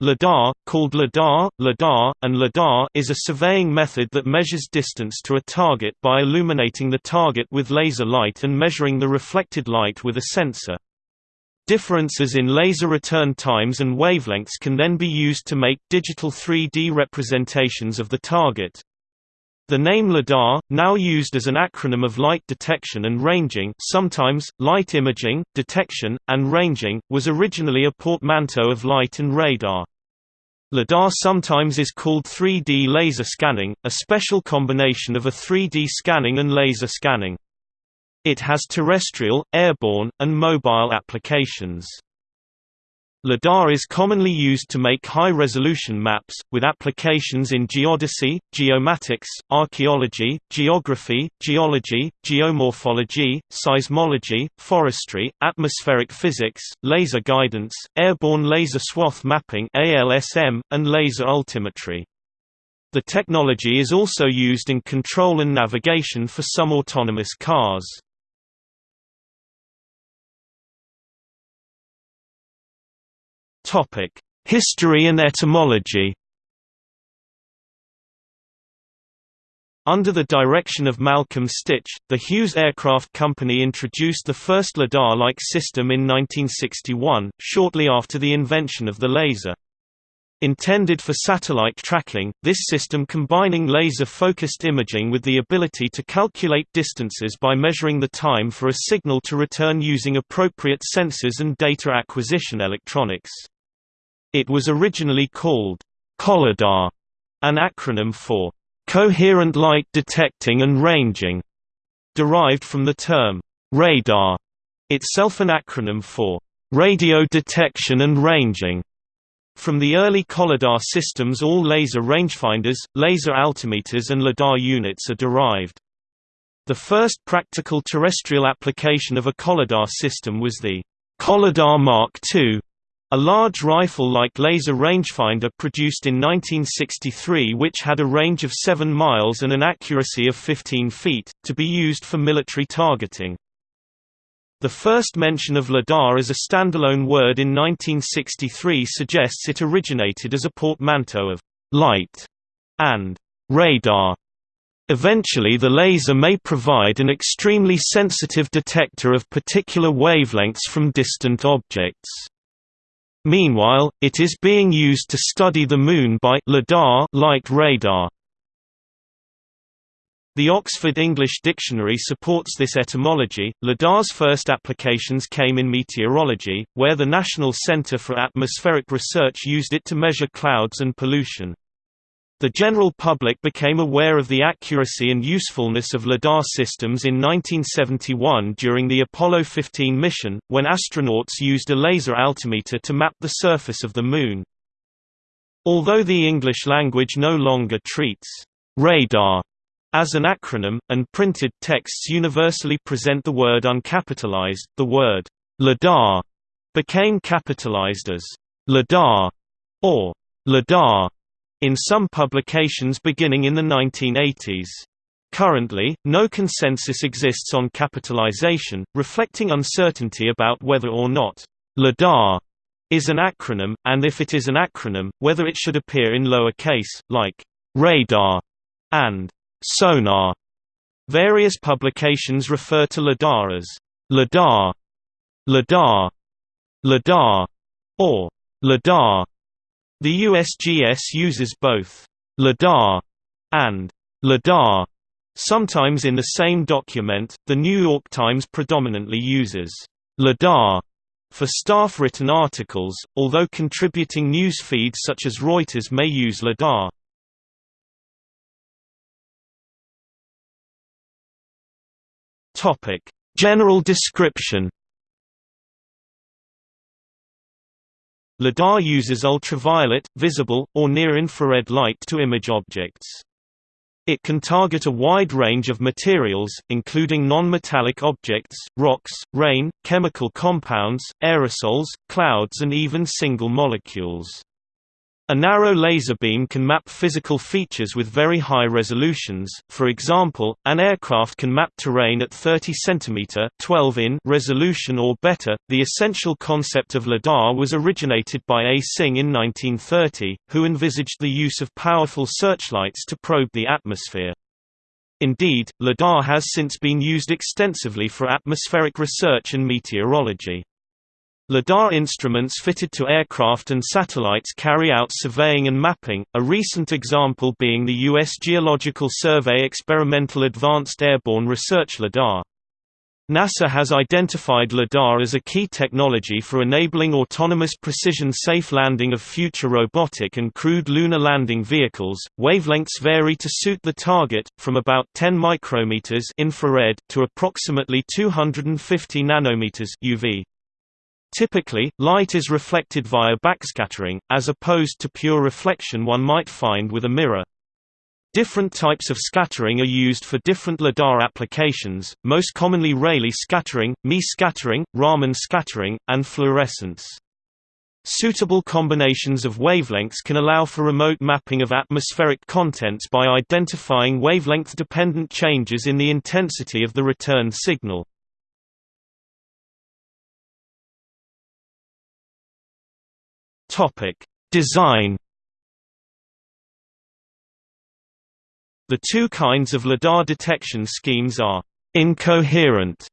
LIDAR, called LIDAR, LIDAR, and LIDAR is a surveying method that measures distance to a target by illuminating the target with laser light and measuring the reflected light with a sensor. Differences in laser return times and wavelengths can then be used to make digital 3D representations of the target. The name LIDAR, now used as an acronym of light detection and ranging sometimes, light imaging, detection, and ranging, was originally a portmanteau of light and radar. LIDAR sometimes is called 3D laser scanning, a special combination of a 3D scanning and laser scanning. It has terrestrial, airborne, and mobile applications. LIDAR is commonly used to make high-resolution maps, with applications in geodesy, geomatics, archaeology, geography, geology, geomorphology, seismology, forestry, atmospheric physics, laser guidance, airborne laser swath mapping and laser altimetry. The technology is also used in control and navigation for some autonomous cars. History and etymology Under the direction of Malcolm Stitch, the Hughes Aircraft Company introduced the first LIDAR-like system in 1961, shortly after the invention of the laser. Intended for satellite tracking, this system combining laser-focused imaging with the ability to calculate distances by measuring the time for a signal to return using appropriate sensors and data acquisition electronics. It was originally called COLLIDAR, an acronym for Coherent Light Detecting and Ranging, derived from the term radar, itself an acronym for Radio Detection and Ranging. From the early Collidar systems all laser rangefinders, laser altimeters and LIDAR units are derived. The first practical terrestrial application of a Collidar system was the Collidar Mark II, a large rifle-like laser rangefinder produced in 1963 which had a range of 7 miles and an accuracy of 15 feet, to be used for military targeting. The first mention of LIDAR as a standalone word in 1963 suggests it originated as a portmanteau of «light» and «radar». Eventually the laser may provide an extremely sensitive detector of particular wavelengths from distant objects. Meanwhile, it is being used to study the Moon by LIDAR light radar. The Oxford English Dictionary supports this etymology. LIDAR's first applications came in meteorology, where the National Centre for Atmospheric Research used it to measure clouds and pollution. The general public became aware of the accuracy and usefulness of LIDAR systems in 1971 during the Apollo 15 mission, when astronauts used a laser altimeter to map the surface of the Moon. Although the English language no longer treats radar as an acronym, and printed texts universally present the word uncapitalized, the word LIDAR became capitalized as LIDAR or LIDAR in some publications beginning in the 1980s. Currently, no consensus exists on capitalization, reflecting uncertainty about whether or not LIDAR is an acronym, and if it is an acronym, whether it should appear in lower case, like radar and sonar. Various publications refer to LIDAR as LIDAR, LIDAR, LIDAR, or LIDAR. The USGS uses both LIDAR and LIDAR. Sometimes in the same document, The New York Times predominantly uses LIDAR for staff-written articles, although contributing news feeds such as Reuters may use LIDAR. General description LIDAR uses ultraviolet, visible, or near-infrared light to image objects. It can target a wide range of materials, including non-metallic objects, rocks, rain, chemical compounds, aerosols, clouds and even single molecules. A narrow laser beam can map physical features with very high resolutions, for example, an aircraft can map terrain at 30 cm 12 in resolution or better. The essential concept of LIDAR was originated by A. Synge in 1930, who envisaged the use of powerful searchlights to probe the atmosphere. Indeed, LIDAR has since been used extensively for atmospheric research and meteorology. LIDAR instruments fitted to aircraft and satellites carry out surveying and mapping, a recent example being the U.S. Geological Survey Experimental Advanced Airborne Research LIDAR. NASA has identified LIDAR as a key technology for enabling autonomous precision safe landing of future robotic and crewed lunar landing vehicles. Wavelengths vary to suit the target, from about 10 micrometers infrared to approximately 250 nanometers UV. Typically, light is reflected via backscattering, as opposed to pure reflection one might find with a mirror. Different types of scattering are used for different LIDAR applications, most commonly Rayleigh scattering, Mie scattering, Raman scattering, and fluorescence. Suitable combinations of wavelengths can allow for remote mapping of atmospheric contents by identifying wavelength-dependent changes in the intensity of the return signal. Topic: Design. The two kinds of LIDAR detection schemes are incoherent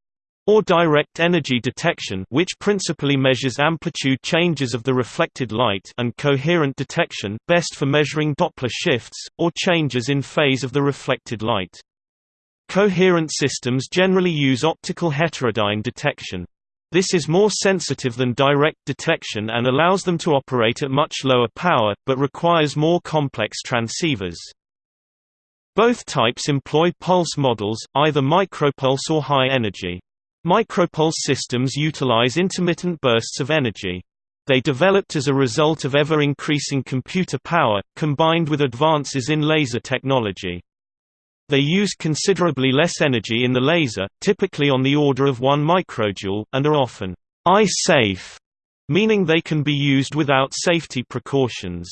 or direct energy detection which principally measures amplitude changes of the reflected light and coherent detection best for measuring Doppler shifts, or changes in phase of the reflected light. Coherent systems generally use optical heterodyne detection. This is more sensitive than direct detection and allows them to operate at much lower power, but requires more complex transceivers. Both types employ pulse models, either micropulse or high energy. Micropulse systems utilize intermittent bursts of energy. They developed as a result of ever-increasing computer power, combined with advances in laser technology. They use considerably less energy in the laser, typically on the order of 1 microjoule, and are often eye-safe, meaning they can be used without safety precautions.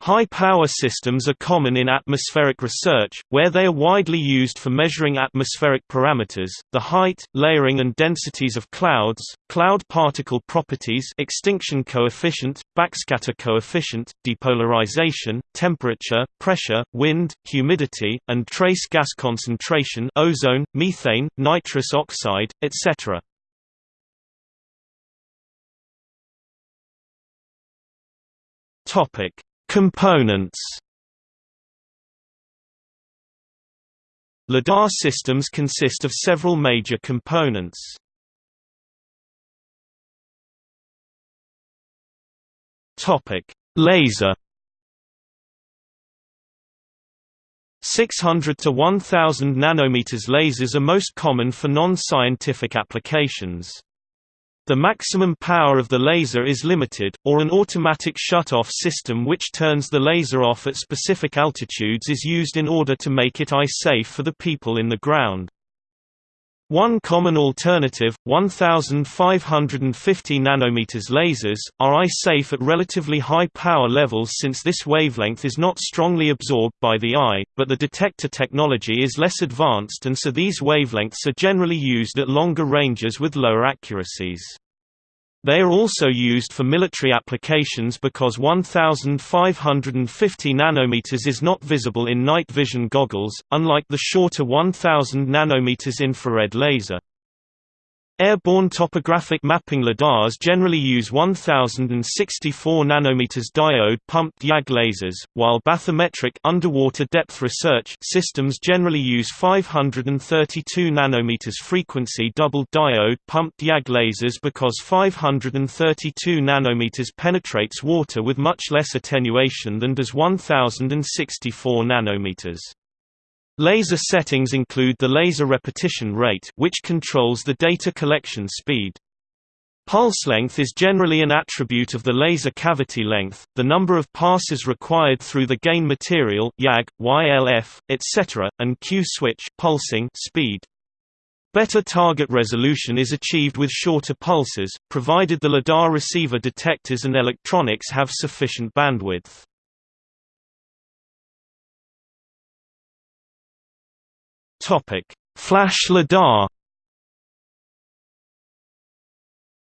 High-power systems are common in atmospheric research, where they are widely used for measuring atmospheric parameters, the height, layering and densities of clouds, cloud particle properties extinction coefficient, backscatter coefficient, depolarization, temperature, pressure, wind, humidity, and trace gas concentration ozone, methane, nitrous oxide, etc. Topic Components LIDAR systems consist of several major components. Topic: Laser 600 to 1000 nanometers lasers are most common for non-scientific applications. The maximum power of the laser is limited, or an automatic shut-off system which turns the laser off at specific altitudes is used in order to make it eye-safe for the people in the ground. One common alternative, 1550 nanometers lasers, are eye-safe at relatively high power levels since this wavelength is not strongly absorbed by the eye, but the detector technology is less advanced and so these wavelengths are generally used at longer ranges with lower accuracies. They are also used for military applications because 1550 nanometers is not visible in night vision goggles, unlike the shorter 1000 nanometers infrared laser. Airborne topographic mapping lidars generally use 1064 nanometers diode pumped YAG lasers, while bathymetric underwater depth research systems generally use 532 nanometers frequency double diode pumped YAG lasers because 532 nanometers penetrates water with much less attenuation than does 1064 nanometers. Laser settings include the laser repetition rate which controls the data collection speed. Pulse length is generally an attribute of the laser cavity length, the number of passes required through the gain material YAG, YLF, etc., and Q-switch pulsing speed. Better target resolution is achieved with shorter pulses, provided the LiDAR receiver detectors and electronics have sufficient bandwidth. Flash LiDAR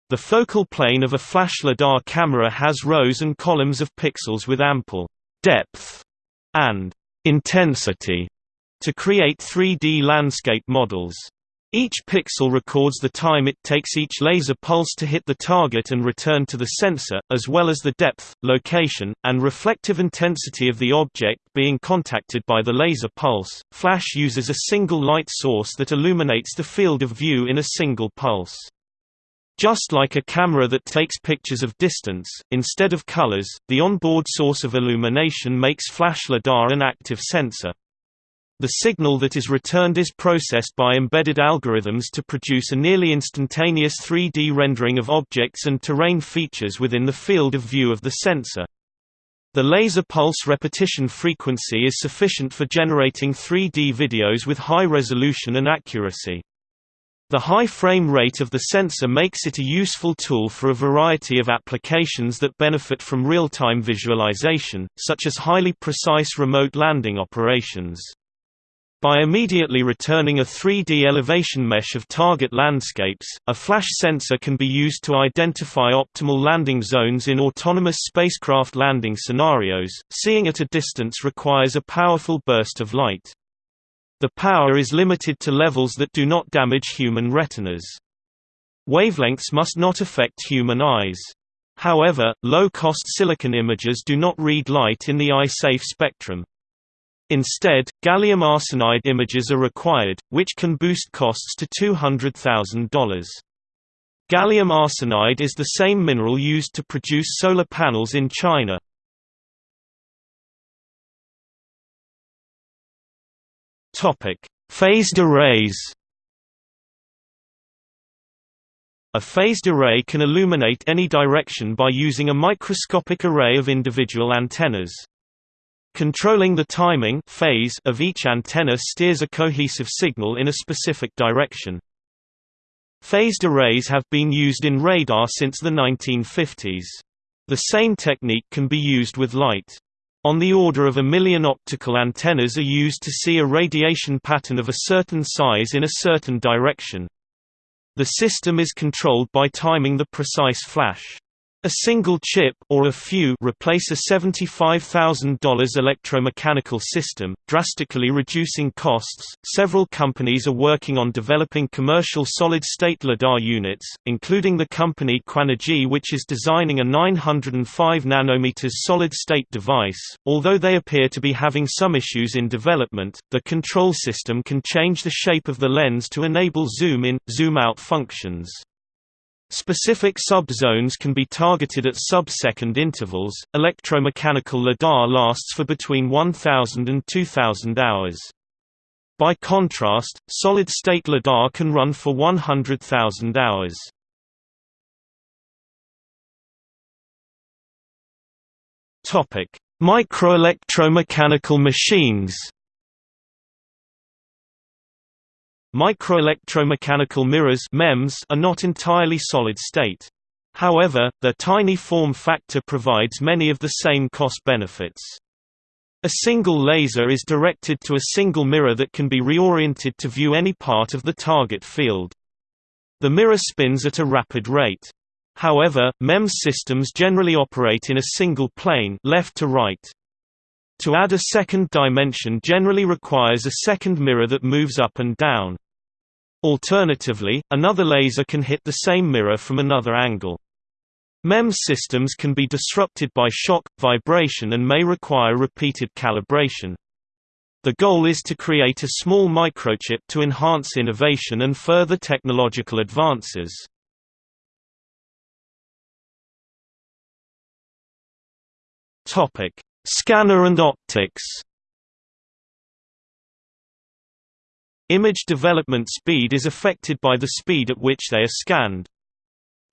The focal plane of a flash LiDAR camera has rows and columns of pixels with ample depth and intensity to create 3D landscape models. Each pixel records the time it takes each laser pulse to hit the target and return to the sensor, as well as the depth, location, and reflective intensity of the object being contacted by the laser pulse. Flash uses a single light source that illuminates the field of view in a single pulse. Just like a camera that takes pictures of distance, instead of colors, the onboard source of illumination makes flash LiDAR an active sensor. The signal that is returned is processed by embedded algorithms to produce a nearly instantaneous 3D rendering of objects and terrain features within the field of view of the sensor. The laser pulse repetition frequency is sufficient for generating 3D videos with high resolution and accuracy. The high frame rate of the sensor makes it a useful tool for a variety of applications that benefit from real-time visualization, such as highly precise remote landing operations. By immediately returning a 3D elevation mesh of target landscapes, a flash sensor can be used to identify optimal landing zones in autonomous spacecraft landing scenarios. Seeing at a distance requires a powerful burst of light. The power is limited to levels that do not damage human retinas. Wavelengths must not affect human eyes. However, low-cost silicon imagers do not read light in the eye-safe spectrum. Instead, gallium arsenide images are required, which can boost costs to $200,000. Gallium arsenide is the same mineral used to produce solar panels in China. Topic: Phased arrays. A phased array can illuminate any direction by using a microscopic array of individual antennas. Controlling the timing phase of each antenna steers a cohesive signal in a specific direction. Phased arrays have been used in radar since the 1950s. The same technique can be used with light. On the order of a million optical antennas are used to see a radiation pattern of a certain size in a certain direction. The system is controlled by timing the precise flash. A single chip or a few replace a $75,000 electromechanical system, drastically reducing costs. Several companies are working on developing commercial solid-state LiDAR units, including the company Quanergy which is designing a 905 nanometers solid-state device. Although they appear to be having some issues in development, the control system can change the shape of the lens to enable zoom in, zoom out functions. Specific subzones can be targeted at sub-second intervals. Electromechanical LiDAR lasts for between 1000 and 2000 hours. By contrast, solid-state LiDAR can run for 100,000 hours. Topic: Microelectromechanical machines. Microelectromechanical mirrors MEMS are not entirely solid-state. However, their tiny form factor provides many of the same cost benefits. A single laser is directed to a single mirror that can be reoriented to view any part of the target field. The mirror spins at a rapid rate. However, MEMS systems generally operate in a single plane left to right. To add a second dimension generally requires a second mirror that moves up and down. Alternatively, another laser can hit the same mirror from another angle. MEMS systems can be disrupted by shock, vibration and may require repeated calibration. The goal is to create a small microchip to enhance innovation and further technological advances. Scanner and optics. Image development speed is affected by the speed at which they are scanned.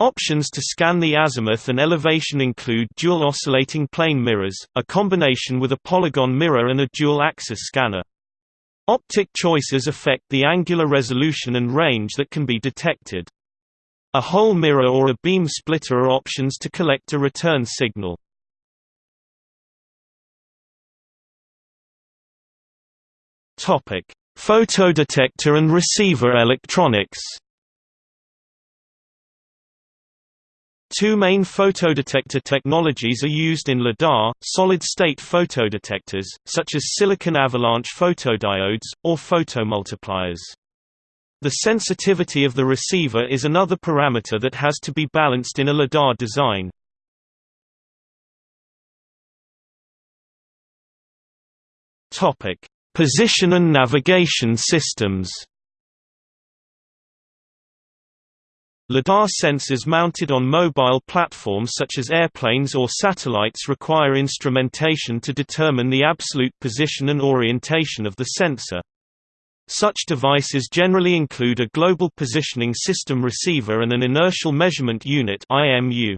Options to scan the azimuth and elevation include dual oscillating plane mirrors, a combination with a polygon mirror and a dual-axis scanner. Optic choices affect the angular resolution and range that can be detected. A hole mirror or a beam splitter are options to collect a return signal. Topic: Photodetector and receiver electronics Two main photodetector technologies are used in LIDAR, solid-state photodetectors, such as silicon avalanche photodiodes, or photomultipliers. The sensitivity of the receiver is another parameter that has to be balanced in a LIDAR design. Position and navigation systems LiDAR sensors mounted on mobile platforms such as airplanes or satellites require instrumentation to determine the absolute position and orientation of the sensor. Such devices generally include a Global Positioning System receiver and an Inertial Measurement Unit IMU.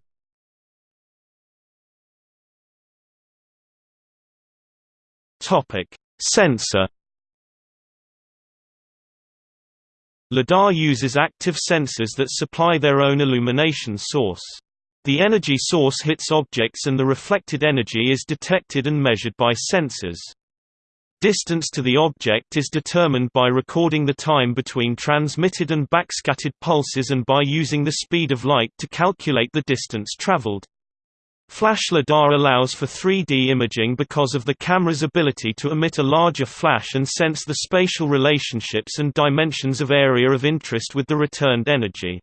Sensor LiDAR uses active sensors that supply their own illumination source. The energy source hits objects and the reflected energy is detected and measured by sensors. Distance to the object is determined by recording the time between transmitted and backscattered pulses and by using the speed of light to calculate the distance traveled. Flash LiDAR allows for 3D imaging because of the camera's ability to emit a larger flash and sense the spatial relationships and dimensions of area of interest with the returned energy.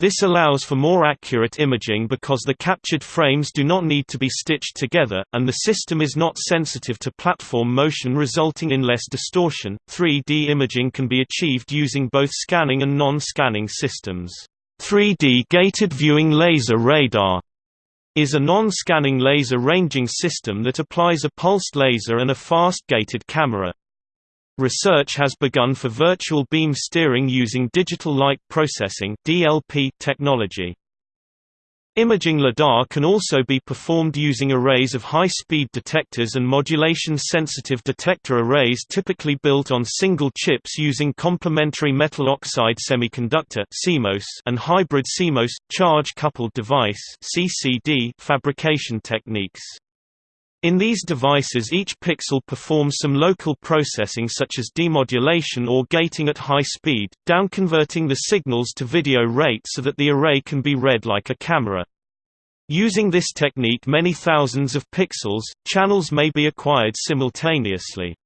This allows for more accurate imaging because the captured frames do not need to be stitched together, and the system is not sensitive to platform motion resulting in less distortion. 3D imaging can be achieved using both scanning and non-scanning systems. 3D gated viewing laser radar is a non-scanning laser ranging system that applies a pulsed laser and a fast-gated camera. Research has begun for virtual beam steering using digital light processing (DLP) technology. Imaging LiDAR can also be performed using arrays of high-speed detectors and modulation-sensitive detector arrays typically built on single chips using complementary metal oxide semiconductor CMOS and hybrid CMOS, charge-coupled device CCD fabrication techniques. In these devices each pixel performs some local processing such as demodulation or gating at high speed, downconverting the signals to video rate so that the array can be read like a camera. Using this technique many thousands of pixels, channels may be acquired simultaneously.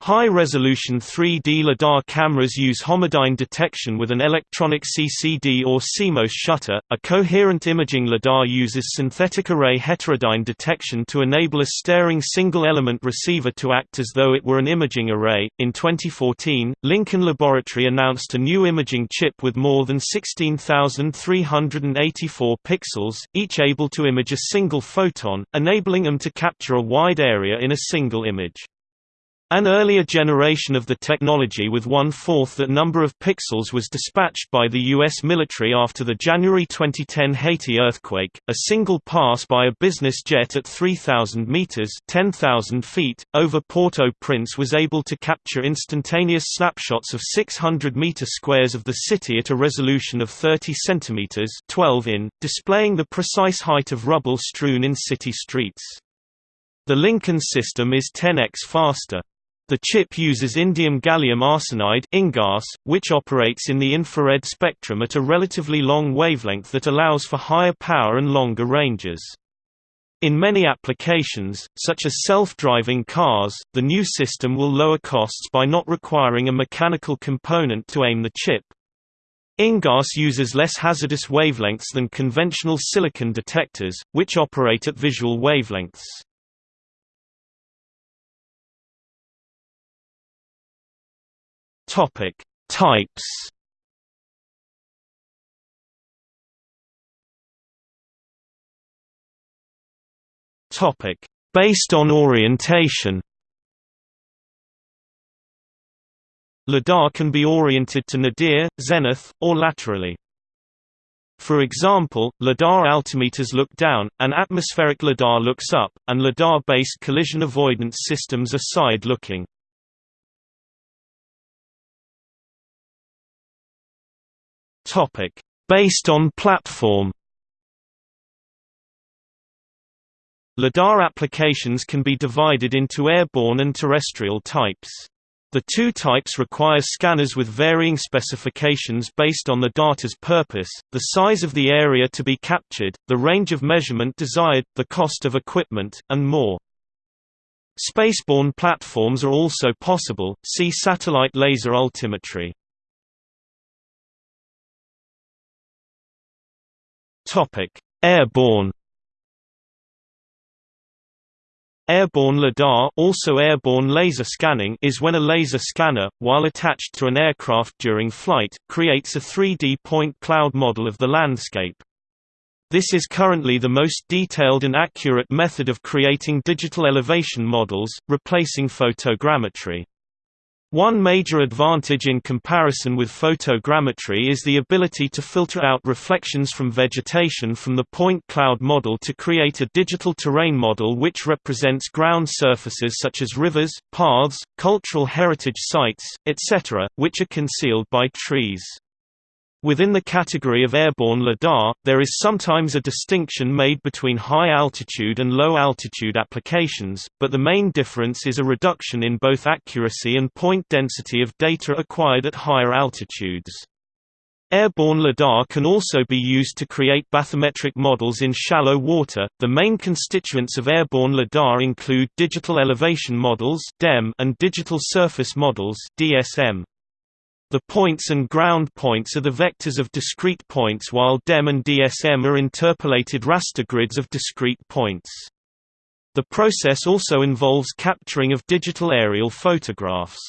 High-resolution 3D LiDAR cameras use homodyne detection with an electronic CCD or CMOS shutter. A coherent imaging LiDAR uses synthetic array heterodyne detection to enable a staring single-element receiver to act as though it were an imaging array. In 2014, Lincoln Laboratory announced a new imaging chip with more than 16,384 pixels, each able to image a single photon, enabling them to capture a wide area in a single image. An earlier generation of the technology with one-fourth that number of pixels was dispatched by the U.S. military after the January 2010 Haiti earthquake. A single pass by a business jet at 3,000 meters (10,000 feet) over Port-au-Prince was able to capture instantaneous snapshots of 600 meter squares of the city at a resolution of 30 centimeters (12 in), displaying the precise height of rubble strewn in city streets. The Lincoln system is 10x faster. The chip uses indium gallium arsenide which operates in the infrared spectrum at a relatively long wavelength that allows for higher power and longer ranges. In many applications, such as self-driving cars, the new system will lower costs by not requiring a mechanical component to aim the chip. InGaAs uses less hazardous wavelengths than conventional silicon detectors, which operate at visual wavelengths. Topic: Types. Topic: Based on orientation. LiDAR can be oriented to nadir, zenith, or laterally. For example, LiDAR altimeters look down, and atmospheric LiDAR looks up, and LiDAR-based collision avoidance systems are side-looking. Topic: Based on platform. LiDAR applications can be divided into airborne and terrestrial types. The two types require scanners with varying specifications based on the data's purpose, the size of the area to be captured, the range of measurement desired, the cost of equipment, and more. Spaceborne platforms are also possible, see satellite laser altimetry. Airborne Airborne LiDAR also airborne laser scanning is when a laser scanner, while attached to an aircraft during flight, creates a 3D point cloud model of the landscape. This is currently the most detailed and accurate method of creating digital elevation models, replacing photogrammetry. One major advantage in comparison with photogrammetry is the ability to filter out reflections from vegetation from the point cloud model to create a digital terrain model which represents ground surfaces such as rivers, paths, cultural heritage sites, etc., which are concealed by trees. Within the category of airborne LIDAR, there is sometimes a distinction made between high-altitude and low-altitude applications, but the main difference is a reduction in both accuracy and point density of data acquired at higher altitudes. Airborne LIDAR can also be used to create bathymetric models in shallow water. The main constituents of airborne LIDAR include digital elevation models (DEM) and digital surface models (DSM). The points and ground points are the vectors of discrete points while DEM and DSM are interpolated raster grids of discrete points. The process also involves capturing of digital aerial photographs.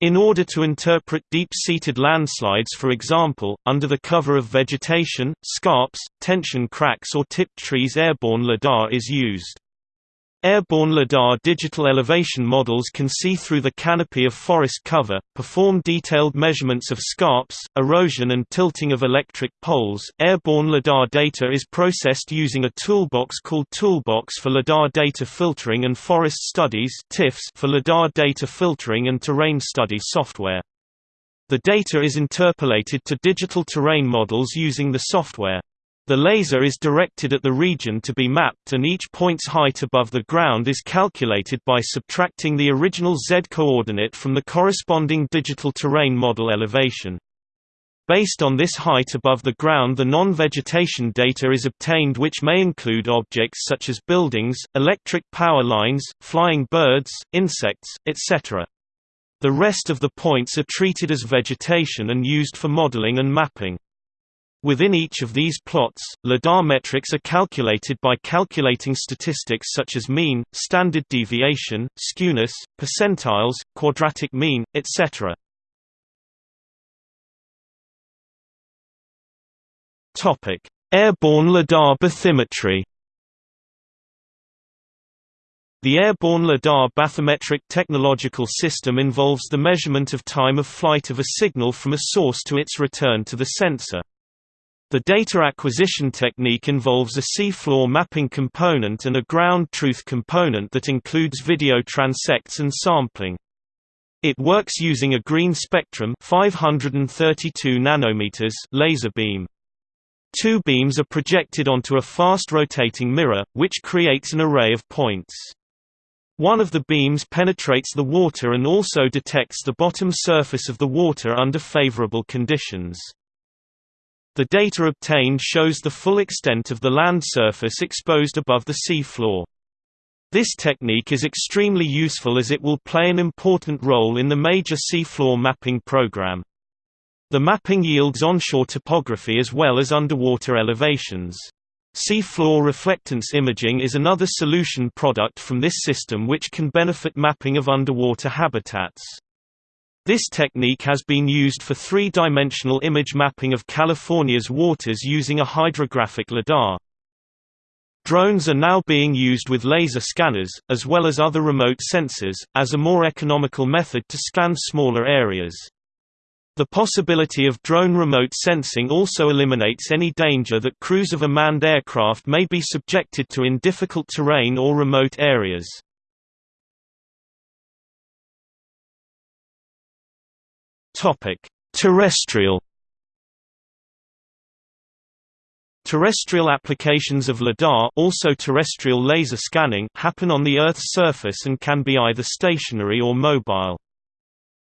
In order to interpret deep-seated landslides for example, under the cover of vegetation, scarps, tension cracks or tipped trees airborne LIDAR is used. Airborne LiDAR digital elevation models can see through the canopy of forest cover, perform detailed measurements of scarps, erosion and tilting of electric poles. Airborne LiDAR data is processed using a toolbox called Toolbox for LiDAR Data Filtering and Forest Studies for LiDAR data filtering and terrain study software. The data is interpolated to digital terrain models using the software. The laser is directed at the region to be mapped and each point's height above the ground is calculated by subtracting the original z-coordinate from the corresponding digital terrain model elevation. Based on this height above the ground the non-vegetation data is obtained which may include objects such as buildings, electric power lines, flying birds, insects, etc. The rest of the points are treated as vegetation and used for modeling and mapping. Within each of these plots, LiDAR metrics are calculated by calculating statistics such as mean, standard deviation, skewness, percentiles, quadratic mean, etc. Airborne LiDAR bathymetry. The airborne LiDAR bathymetric technological system involves the measurement of time of flight of a signal from a source to its return to the sensor. The data acquisition technique involves a seafloor mapping component and a ground truth component that includes video transects and sampling. It works using a green spectrum 532 nanometers laser beam. Two beams are projected onto a fast rotating mirror, which creates an array of points. One of the beams penetrates the water and also detects the bottom surface of the water under favorable conditions. The data obtained shows the full extent of the land surface exposed above the sea floor. This technique is extremely useful as it will play an important role in the major seafloor mapping program. The mapping yields onshore topography as well as underwater elevations. Seafloor reflectance imaging is another solution product from this system which can benefit mapping of underwater habitats. This technique has been used for three-dimensional image mapping of California's waters using a hydrographic lidar. Drones are now being used with laser scanners, as well as other remote sensors, as a more economical method to scan smaller areas. The possibility of drone remote sensing also eliminates any danger that crews of a manned aircraft may be subjected to in difficult terrain or remote areas. Topic: Terrestrial Terrestrial applications of LIDAR also terrestrial laser scanning happen on the Earth's surface and can be either stationary or mobile.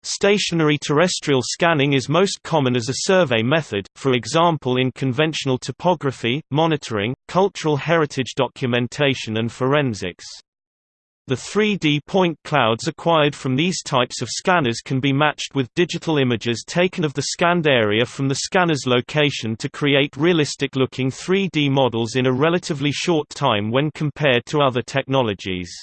Stationary terrestrial scanning is most common as a survey method, for example in conventional topography, monitoring, cultural heritage documentation and forensics. The 3D point clouds acquired from these types of scanners can be matched with digital images taken of the scanned area from the scanner's location to create realistic-looking 3D models in a relatively short time when compared to other technologies.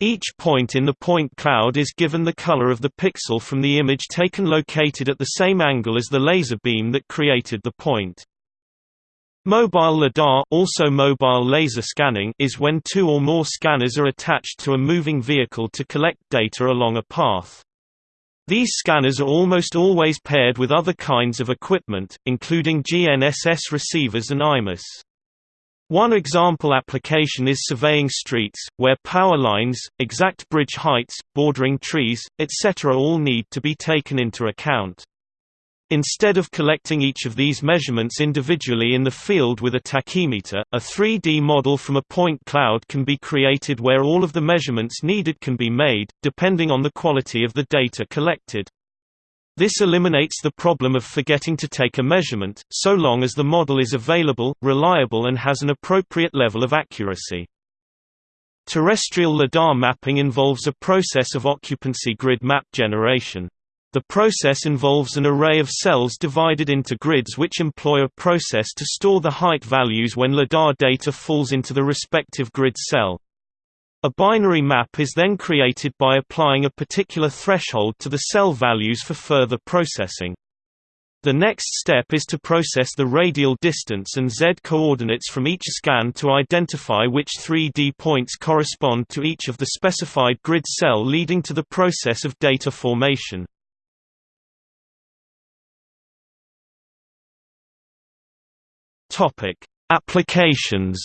Each point in the point cloud is given the color of the pixel from the image taken located at the same angle as the laser beam that created the point. Mobile LiDAR also mobile laser scanning is when two or more scanners are attached to a moving vehicle to collect data along a path. These scanners are almost always paired with other kinds of equipment, including GNSS receivers and IMUS. One example application is surveying streets, where power lines, exact bridge heights, bordering trees, etc. all need to be taken into account. Instead of collecting each of these measurements individually in the field with a tachymeter, a 3D model from a point cloud can be created where all of the measurements needed can be made, depending on the quality of the data collected. This eliminates the problem of forgetting to take a measurement, so long as the model is available, reliable and has an appropriate level of accuracy. Terrestrial LiDAR mapping involves a process of occupancy grid map generation. The process involves an array of cells divided into grids which employ a process to store the height values when LiDAR data falls into the respective grid cell. A binary map is then created by applying a particular threshold to the cell values for further processing. The next step is to process the radial distance and z coordinates from each scan to identify which 3D points correspond to each of the specified grid cell leading to the process of data formation. Topic: Applications.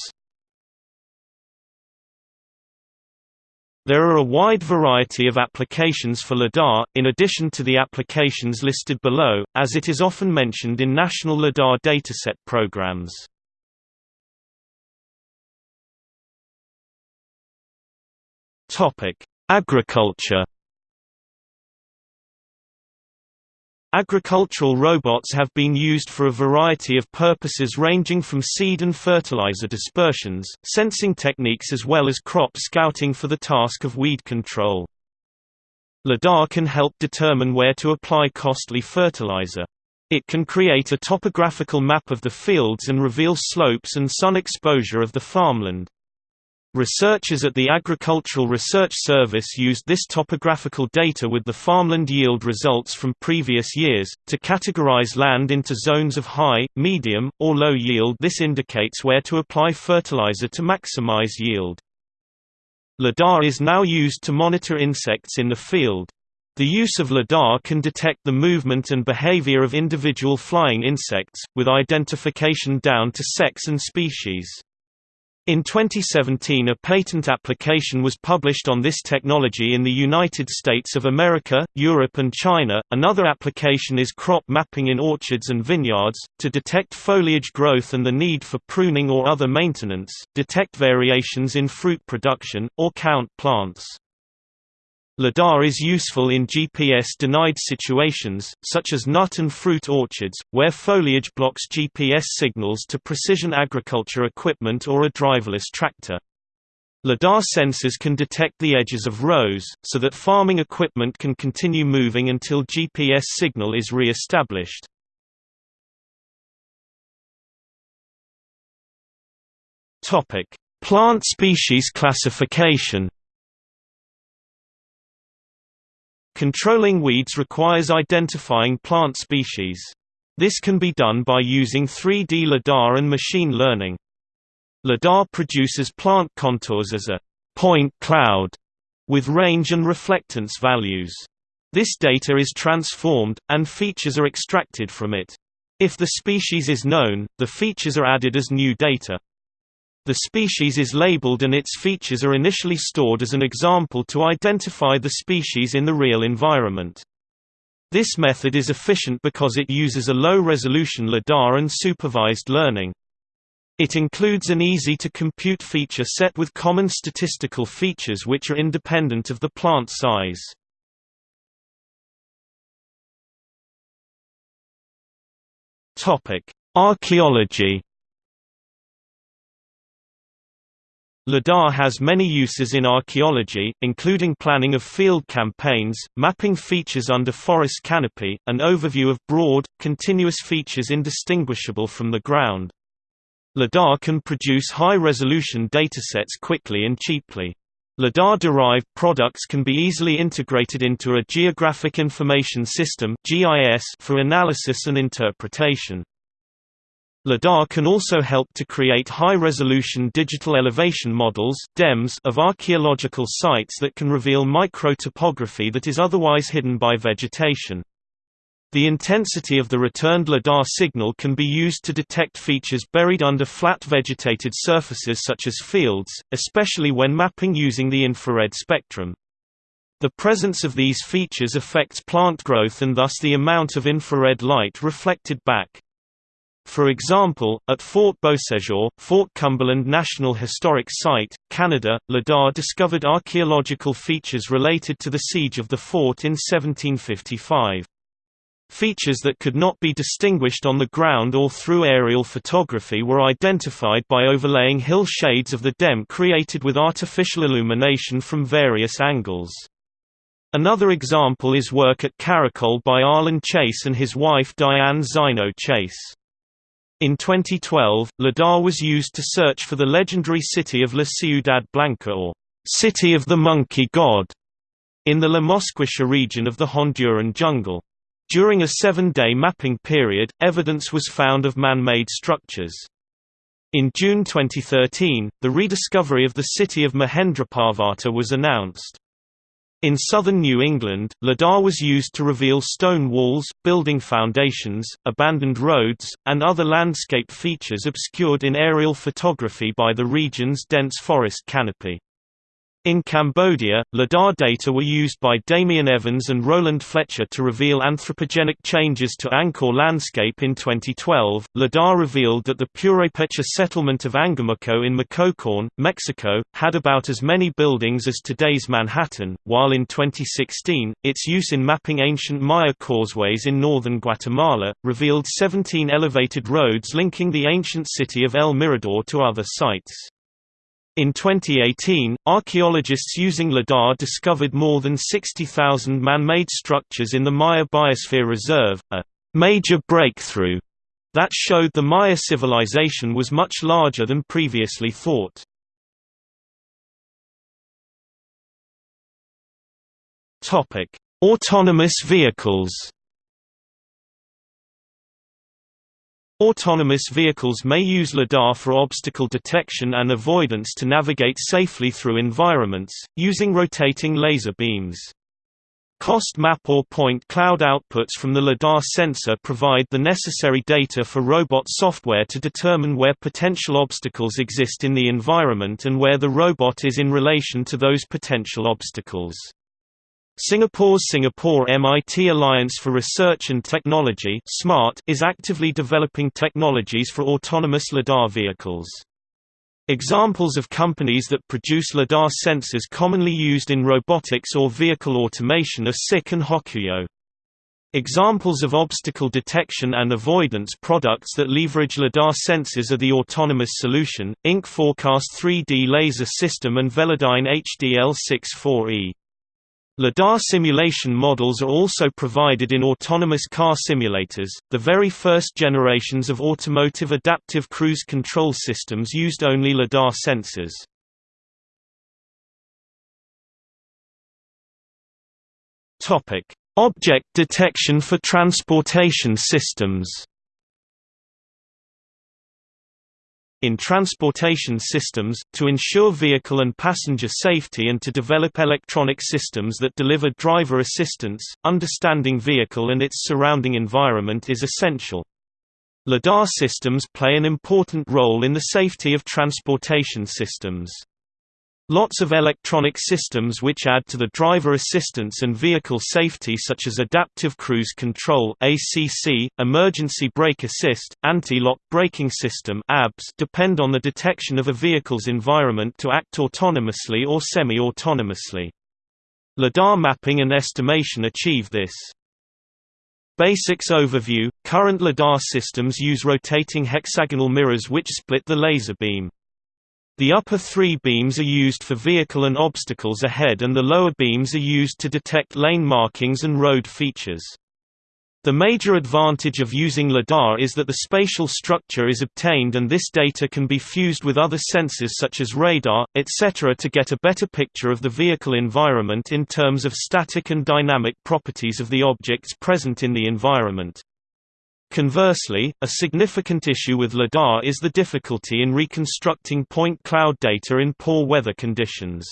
There are a wide variety of applications for LiDAR, in addition to the applications listed below, as it is often mentioned in national LiDAR dataset programs. Agriculture Agricultural robots have been used for a variety of purposes ranging from seed and fertilizer dispersions, sensing techniques as well as crop scouting for the task of weed control. LiDAR can help determine where to apply costly fertilizer. It can create a topographical map of the fields and reveal slopes and sun exposure of the farmland. Researchers at the Agricultural Research Service used this topographical data with the farmland yield results from previous years, to categorize land into zones of high, medium, or low yield this indicates where to apply fertilizer to maximize yield. LIDAR is now used to monitor insects in the field. The use of LIDAR can detect the movement and behavior of individual flying insects, with identification down to sex and species. In 2017 a patent application was published on this technology in the United States of America, Europe and China. Another application is crop mapping in orchards and vineyards, to detect foliage growth and the need for pruning or other maintenance, detect variations in fruit production, or count plants. LiDAR is useful in GPS-denied situations, such as nut and fruit orchards, where foliage blocks GPS signals to precision agriculture equipment or a driverless tractor. LiDAR sensors can detect the edges of rows, so that farming equipment can continue moving until GPS signal is re-established. Plant species classification Controlling weeds requires identifying plant species. This can be done by using 3D LiDAR and machine learning. LiDAR produces plant contours as a point cloud with range and reflectance values. This data is transformed, and features are extracted from it. If the species is known, the features are added as new data. The species is labeled and its features are initially stored as an example to identify the species in the real environment. This method is efficient because it uses a low-resolution LiDAR and supervised learning. It includes an easy-to-compute feature set with common statistical features which are independent of the plant size. Archaeology LIDAR has many uses in archaeology, including planning of field campaigns, mapping features under forest canopy, and overview of broad, continuous features indistinguishable from the ground. LIDAR can produce high-resolution datasets quickly and cheaply. LIDAR-derived products can be easily integrated into a Geographic Information System for analysis and interpretation. LIDAR can also help to create high-resolution digital elevation models DEMS of archaeological sites that can reveal microtopography that is otherwise hidden by vegetation. The intensity of the returned LIDAR signal can be used to detect features buried under flat vegetated surfaces such as fields, especially when mapping using the infrared spectrum. The presence of these features affects plant growth and thus the amount of infrared light reflected back. For example, at Fort Beausejour, Fort Cumberland National Historic Site, Canada, LIDAR discovered archaeological features related to the siege of the fort in 1755. Features that could not be distinguished on the ground or through aerial photography were identified by overlaying hill shades of the DEM created with artificial illumination from various angles. Another example is work at Caracol by Arlen Chase and his wife Diane Zaino Chase. In 2012, LIDAR was used to search for the legendary city of La Ciudad Blanca or City of the Monkey God in the La Mosquitia region of the Honduran jungle. During a seven-day mapping period, evidence was found of man-made structures. In June 2013, the rediscovery of the city of Mahendraparvata was announced. In southern New England, LIDAR was used to reveal stone walls, building foundations, abandoned roads, and other landscape features obscured in aerial photography by the region's dense forest canopy. In Cambodia, LIDAR data were used by Damian Evans and Roland Fletcher to reveal anthropogenic changes to Angkor landscape in 2012. LIDAR revealed that the Purepecha settlement of Angamuco in Michoacán, Mexico, had about as many buildings as today's Manhattan, while in 2016, its use in mapping ancient Maya causeways in northern Guatemala revealed 17 elevated roads linking the ancient city of El Mirador to other sites. In 2018, archaeologists using LIDAR discovered more than 60,000 man-made structures in the Maya Biosphere Reserve, a major breakthrough that showed the Maya civilization was much larger than previously thought. Autonomous vehicles Autonomous vehicles may use LIDAR for obstacle detection and avoidance to navigate safely through environments, using rotating laser beams. COST map or point cloud outputs from the LIDAR sensor provide the necessary data for robot software to determine where potential obstacles exist in the environment and where the robot is in relation to those potential obstacles. Singapore's Singapore-MIT Alliance for Research and Technology SMART is actively developing technologies for autonomous LiDAR vehicles. Examples of companies that produce LiDAR sensors commonly used in robotics or vehicle automation are SICK and Hokuyo. Examples of obstacle detection and avoidance products that leverage LiDAR sensors are the Autonomous Solution, Inc. Forecast 3D Laser System and Velodyne HDL64E. LiDAR simulation models are also provided in autonomous car simulators. The very first generations of automotive adaptive cruise control systems used only LiDAR sensors. Object detection for transportation systems. In transportation systems, to ensure vehicle and passenger safety and to develop electronic systems that deliver driver assistance, understanding vehicle and its surrounding environment is essential. LiDAR systems play an important role in the safety of transportation systems. Lots of electronic systems which add to the driver assistance and vehicle safety such as Adaptive Cruise Control ACC, Emergency Brake Assist, Anti-Lock Braking System ABS depend on the detection of a vehicle's environment to act autonomously or semi-autonomously. LiDAR mapping and estimation achieve this. Basics overview – Current LiDAR systems use rotating hexagonal mirrors which split the laser beam. The upper three beams are used for vehicle and obstacles ahead and the lower beams are used to detect lane markings and road features. The major advantage of using LiDAR is that the spatial structure is obtained and this data can be fused with other sensors such as radar, etc. to get a better picture of the vehicle environment in terms of static and dynamic properties of the objects present in the environment. Conversely, a significant issue with LiDAR is the difficulty in reconstructing point cloud data in poor weather conditions.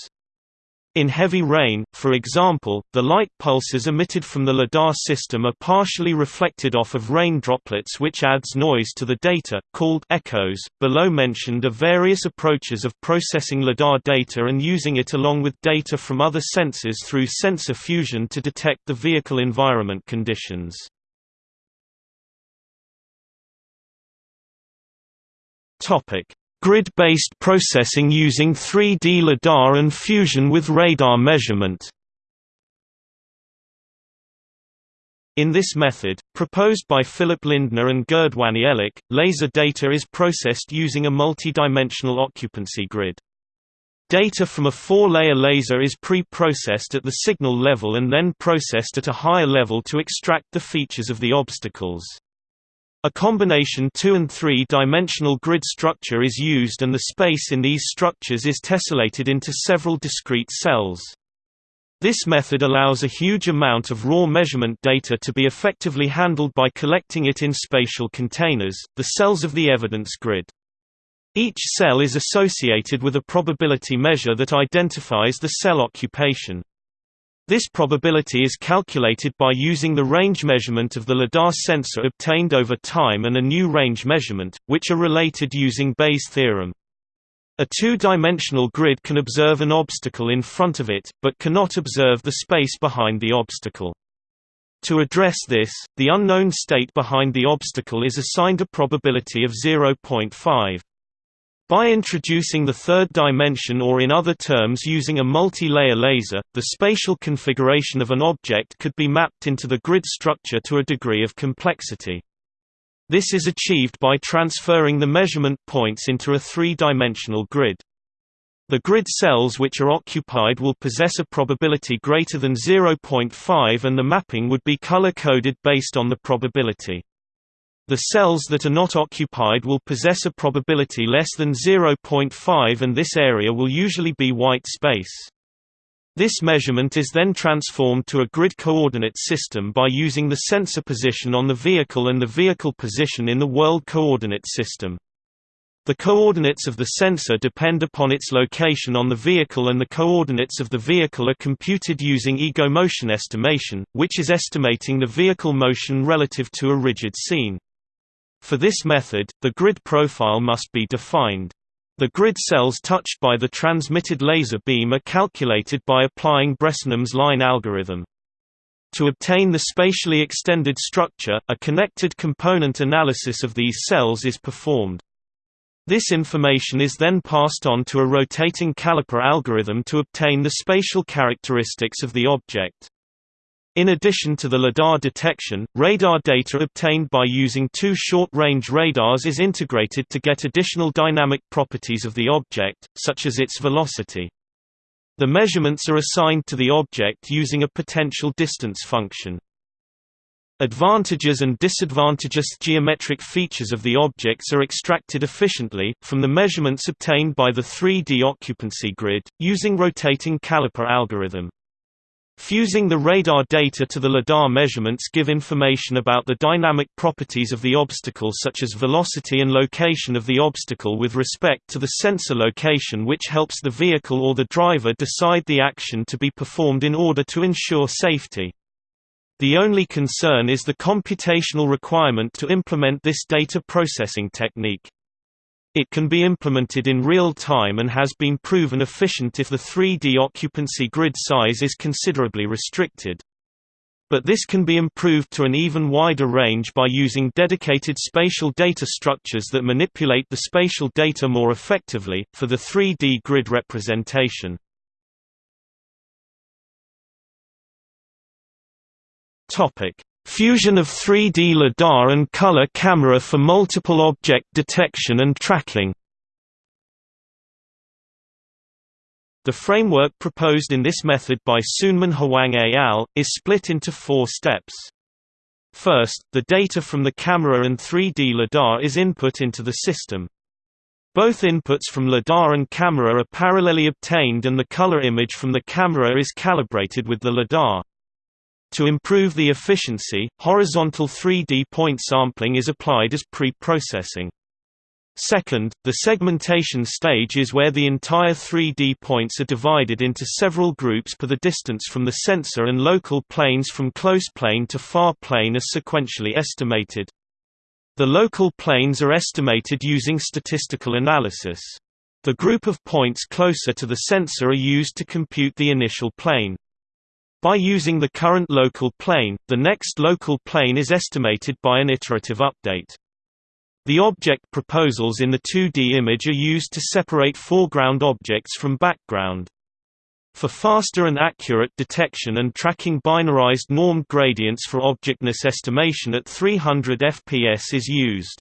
In heavy rain, for example, the light pulses emitted from the LiDAR system are partially reflected off of rain droplets which adds noise to the data, called echoes. Below mentioned are various approaches of processing LiDAR data and using it along with data from other sensors through sensor fusion to detect the vehicle environment conditions. Topic: Grid-based processing using 3D LiDAR and fusion with radar measurement. In this method, proposed by Philip Lindner and Gerd Wanielik, laser data is processed using a multi-dimensional occupancy grid. Data from a four-layer laser is pre-processed at the signal level and then processed at a higher level to extract the features of the obstacles. A combination 2 and 3 dimensional grid structure is used and the space in these structures is tessellated into several discrete cells. This method allows a huge amount of raw measurement data to be effectively handled by collecting it in spatial containers, the cells of the evidence grid. Each cell is associated with a probability measure that identifies the cell occupation. This probability is calculated by using the range measurement of the LiDAR sensor obtained over time and a new range measurement, which are related using Bayes' theorem. A two-dimensional grid can observe an obstacle in front of it, but cannot observe the space behind the obstacle. To address this, the unknown state behind the obstacle is assigned a probability of 0.5. By introducing the third dimension or in other terms using a multi-layer laser, the spatial configuration of an object could be mapped into the grid structure to a degree of complexity. This is achieved by transferring the measurement points into a three-dimensional grid. The grid cells which are occupied will possess a probability greater than 0.5 and the mapping would be color-coded based on the probability. The cells that are not occupied will possess a probability less than 0.5 and this area will usually be white space. This measurement is then transformed to a grid coordinate system by using the sensor position on the vehicle and the vehicle position in the world coordinate system. The coordinates of the sensor depend upon its location on the vehicle and the coordinates of the vehicle are computed using ego motion estimation, which is estimating the vehicle motion relative to a rigid scene. For this method, the grid profile must be defined. The grid cells touched by the transmitted laser beam are calculated by applying Bresenham's line algorithm. To obtain the spatially extended structure, a connected component analysis of these cells is performed. This information is then passed on to a rotating caliper algorithm to obtain the spatial characteristics of the object. In addition to the LiDAR detection, radar data obtained by using two short-range radars is integrated to get additional dynamic properties of the object, such as its velocity. The measurements are assigned to the object using a potential distance function. Advantages and disadvantageous geometric features of the objects are extracted efficiently, from the measurements obtained by the 3D occupancy grid, using rotating caliper algorithm. Fusing the radar data to the LiDAR measurements give information about the dynamic properties of the obstacle such as velocity and location of the obstacle with respect to the sensor location which helps the vehicle or the driver decide the action to be performed in order to ensure safety. The only concern is the computational requirement to implement this data processing technique. It can be implemented in real time and has been proven efficient if the 3D occupancy grid size is considerably restricted. But this can be improved to an even wider range by using dedicated spatial data structures that manipulate the spatial data more effectively, for the 3D grid representation. Fusion of 3D LiDAR and color camera for multiple object detection and tracking The framework proposed in this method by Soonmin Hwang et al. is split into four steps. First, the data from the camera and 3D LiDAR is input into the system. Both inputs from LiDAR and camera are parallelly obtained and the color image from the camera is calibrated with the LiDAR. To improve the efficiency, horizontal 3D point sampling is applied as pre-processing. Second, the segmentation stage is where the entire 3D points are divided into several groups per the distance from the sensor and local planes from close plane to far plane are sequentially estimated. The local planes are estimated using statistical analysis. The group of points closer to the sensor are used to compute the initial plane. By using the current local plane, the next local plane is estimated by an iterative update. The object proposals in the 2D image are used to separate foreground objects from background. For faster and accurate detection and tracking binarized normed gradients for objectness estimation at 300 fps is used.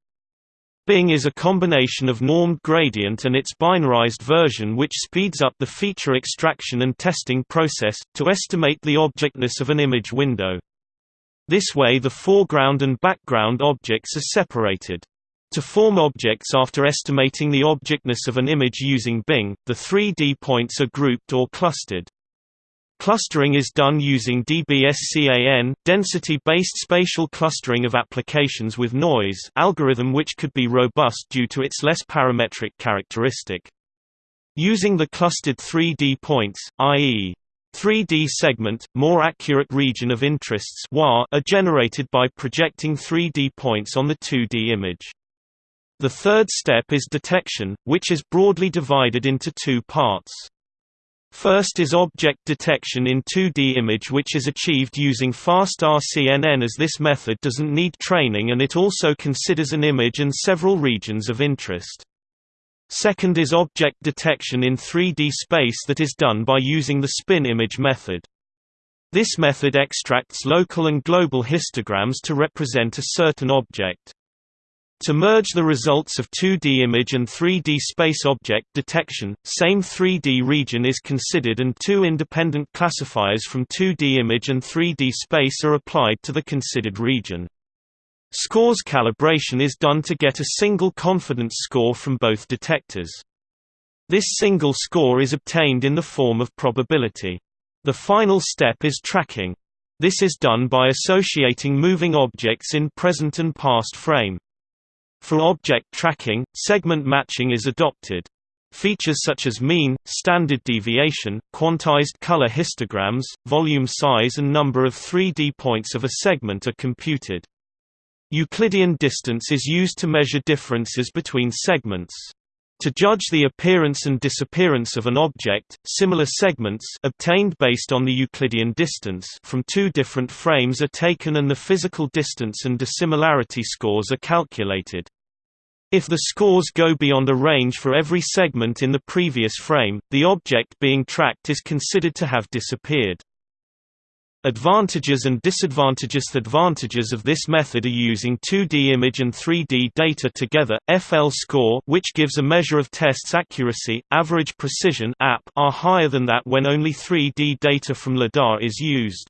Bing is a combination of normed gradient and its binarized version which speeds up the feature extraction and testing process, to estimate the objectness of an image window. This way the foreground and background objects are separated. To form objects after estimating the objectness of an image using Bing, the 3D points are grouped or clustered. Clustering is done using DBSCAN density-based spatial clustering of applications with noise algorithm which could be robust due to its less parametric characteristic. Using the clustered 3D points, i.e. 3D segment, more accurate region of interests are generated by projecting 3D points on the 2D image. The third step is detection, which is broadly divided into two parts. First is object detection in 2D image which is achieved using fast RCNN as this method doesn't need training and it also considers an image and several regions of interest. Second is object detection in 3D space that is done by using the spin image method. This method extracts local and global histograms to represent a certain object. To merge the results of 2D image and 3D space object detection, same 3D region is considered and two independent classifiers from 2D image and 3D space are applied to the considered region. Scores calibration is done to get a single confidence score from both detectors. This single score is obtained in the form of probability. The final step is tracking. This is done by associating moving objects in present and past frame. For object tracking, segment matching is adopted. Features such as mean, standard deviation, quantized color histograms, volume size and number of 3D points of a segment are computed. Euclidean distance is used to measure differences between segments. To judge the appearance and disappearance of an object, similar segments obtained based on the Euclidean distance from two different frames are taken and the physical distance and dissimilarity scores are calculated. If the scores go beyond a range for every segment in the previous frame, the object being tracked is considered to have disappeared. Advantages and disadvantages The Advantages of this method are using 2D image and 3D data together. FL score, which gives a measure of test's accuracy, average precision (AP), are higher than that when only 3D data from LiDAR is used.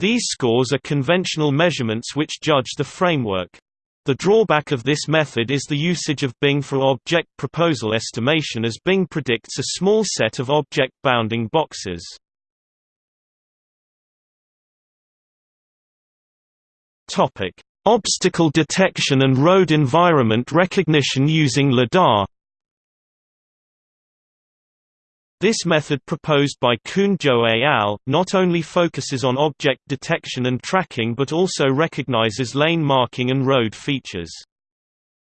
These scores are conventional measurements which judge the framework. The drawback of this method is the usage of Bing for object proposal estimation as Bing predicts a small set of object bounding boxes. Topic: Obstacle detection and road environment recognition using LiDAR. This method proposed by Kun Zhou et al. not only focuses on object detection and tracking but also recognizes lane marking and road features.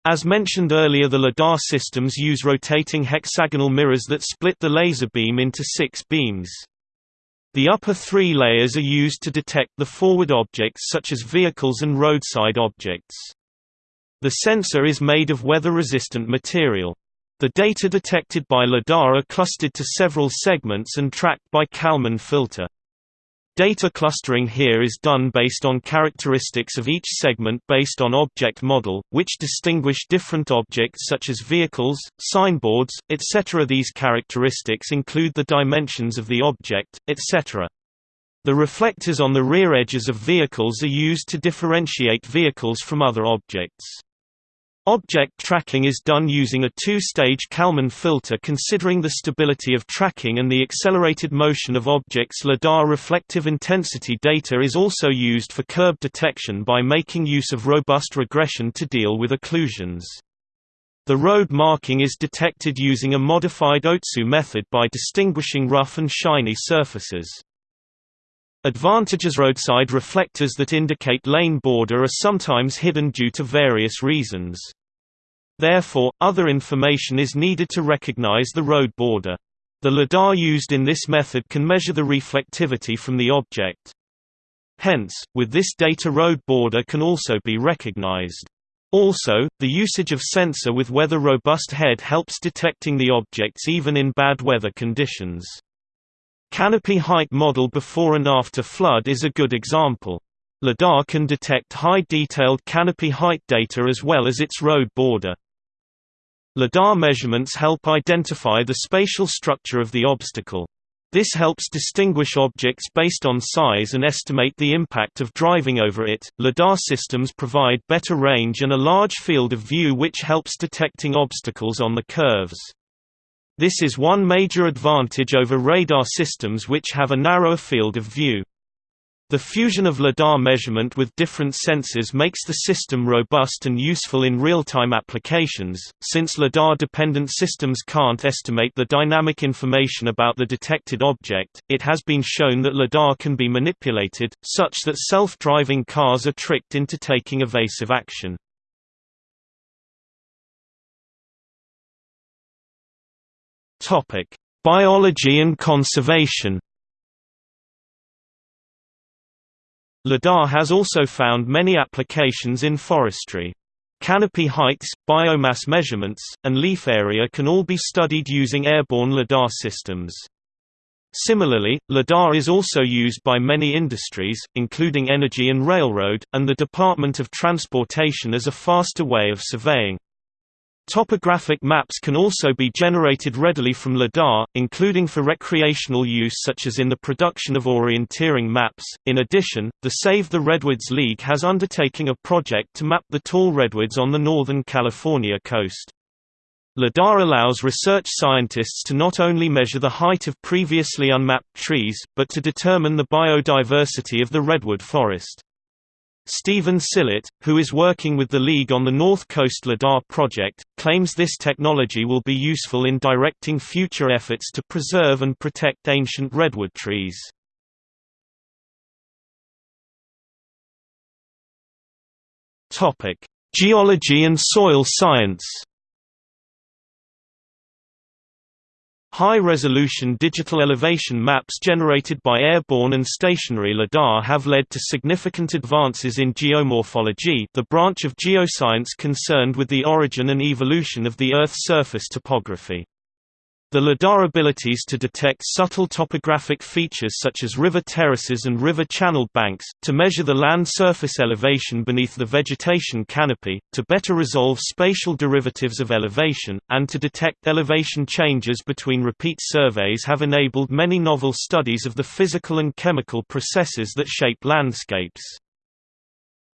As mentioned earlier the LiDAR systems use rotating hexagonal mirrors that split the laser beam into six beams. The upper three layers are used to detect the forward objects such as vehicles and roadside objects. The sensor is made of weather-resistant material. The data detected by LiDAR are clustered to several segments and tracked by Kalman filter. Data clustering here is done based on characteristics of each segment based on object model, which distinguish different objects such as vehicles, signboards, etc. These characteristics include the dimensions of the object, etc. The reflectors on the rear edges of vehicles are used to differentiate vehicles from other objects. Object tracking is done using a two-stage Kalman filter considering the stability of tracking and the accelerated motion of objects LiDAR reflective intensity data is also used for curb detection by making use of robust regression to deal with occlusions. The road marking is detected using a modified Otsu method by distinguishing rough and shiny surfaces. Advantages roadside reflectors that indicate lane border are sometimes hidden due to various reasons. Therefore, other information is needed to recognize the road border. The LiDAR used in this method can measure the reflectivity from the object. Hence, with this data road border can also be recognized. Also, the usage of sensor with weather-robust head helps detecting the objects even in bad weather conditions. Canopy height model before and after flood is a good example. LiDAR can detect high detailed canopy height data as well as its road border. LiDAR measurements help identify the spatial structure of the obstacle. This helps distinguish objects based on size and estimate the impact of driving over it. LiDAR systems provide better range and a large field of view which helps detecting obstacles on the curves. This is one major advantage over radar systems which have a narrower field of view. The fusion of LiDAR measurement with different sensors makes the system robust and useful in real-time applications, since LiDAR-dependent systems can't estimate the dynamic information about the detected object, it has been shown that LiDAR can be manipulated, such that self-driving cars are tricked into taking evasive action. Biology and conservation LiDAR has also found many applications in forestry. Canopy heights, biomass measurements, and leaf area can all be studied using airborne LiDAR systems. Similarly, LiDAR is also used by many industries, including energy and railroad, and the Department of Transportation as a faster way of surveying. Topographic maps can also be generated readily from LiDAR, including for recreational use such as in the production of orienteering maps. In addition, the Save the Redwoods League has undertaken a project to map the tall redwoods on the northern California coast. LiDAR allows research scientists to not only measure the height of previously unmapped trees, but to determine the biodiversity of the redwood forest. Stephen Sillett, who is working with the League on the North Coast LiDAR project, claims this technology will be useful in directing future efforts to preserve and protect ancient redwood trees. Geology and soil science High-resolution digital elevation maps generated by airborne and stationary LiDAR have led to significant advances in geomorphology the branch of geoscience concerned with the origin and evolution of the Earth's surface topography. The LiDAR abilities to detect subtle topographic features such as river terraces and river channel banks, to measure the land surface elevation beneath the vegetation canopy, to better resolve spatial derivatives of elevation, and to detect elevation changes between repeat surveys have enabled many novel studies of the physical and chemical processes that shape landscapes.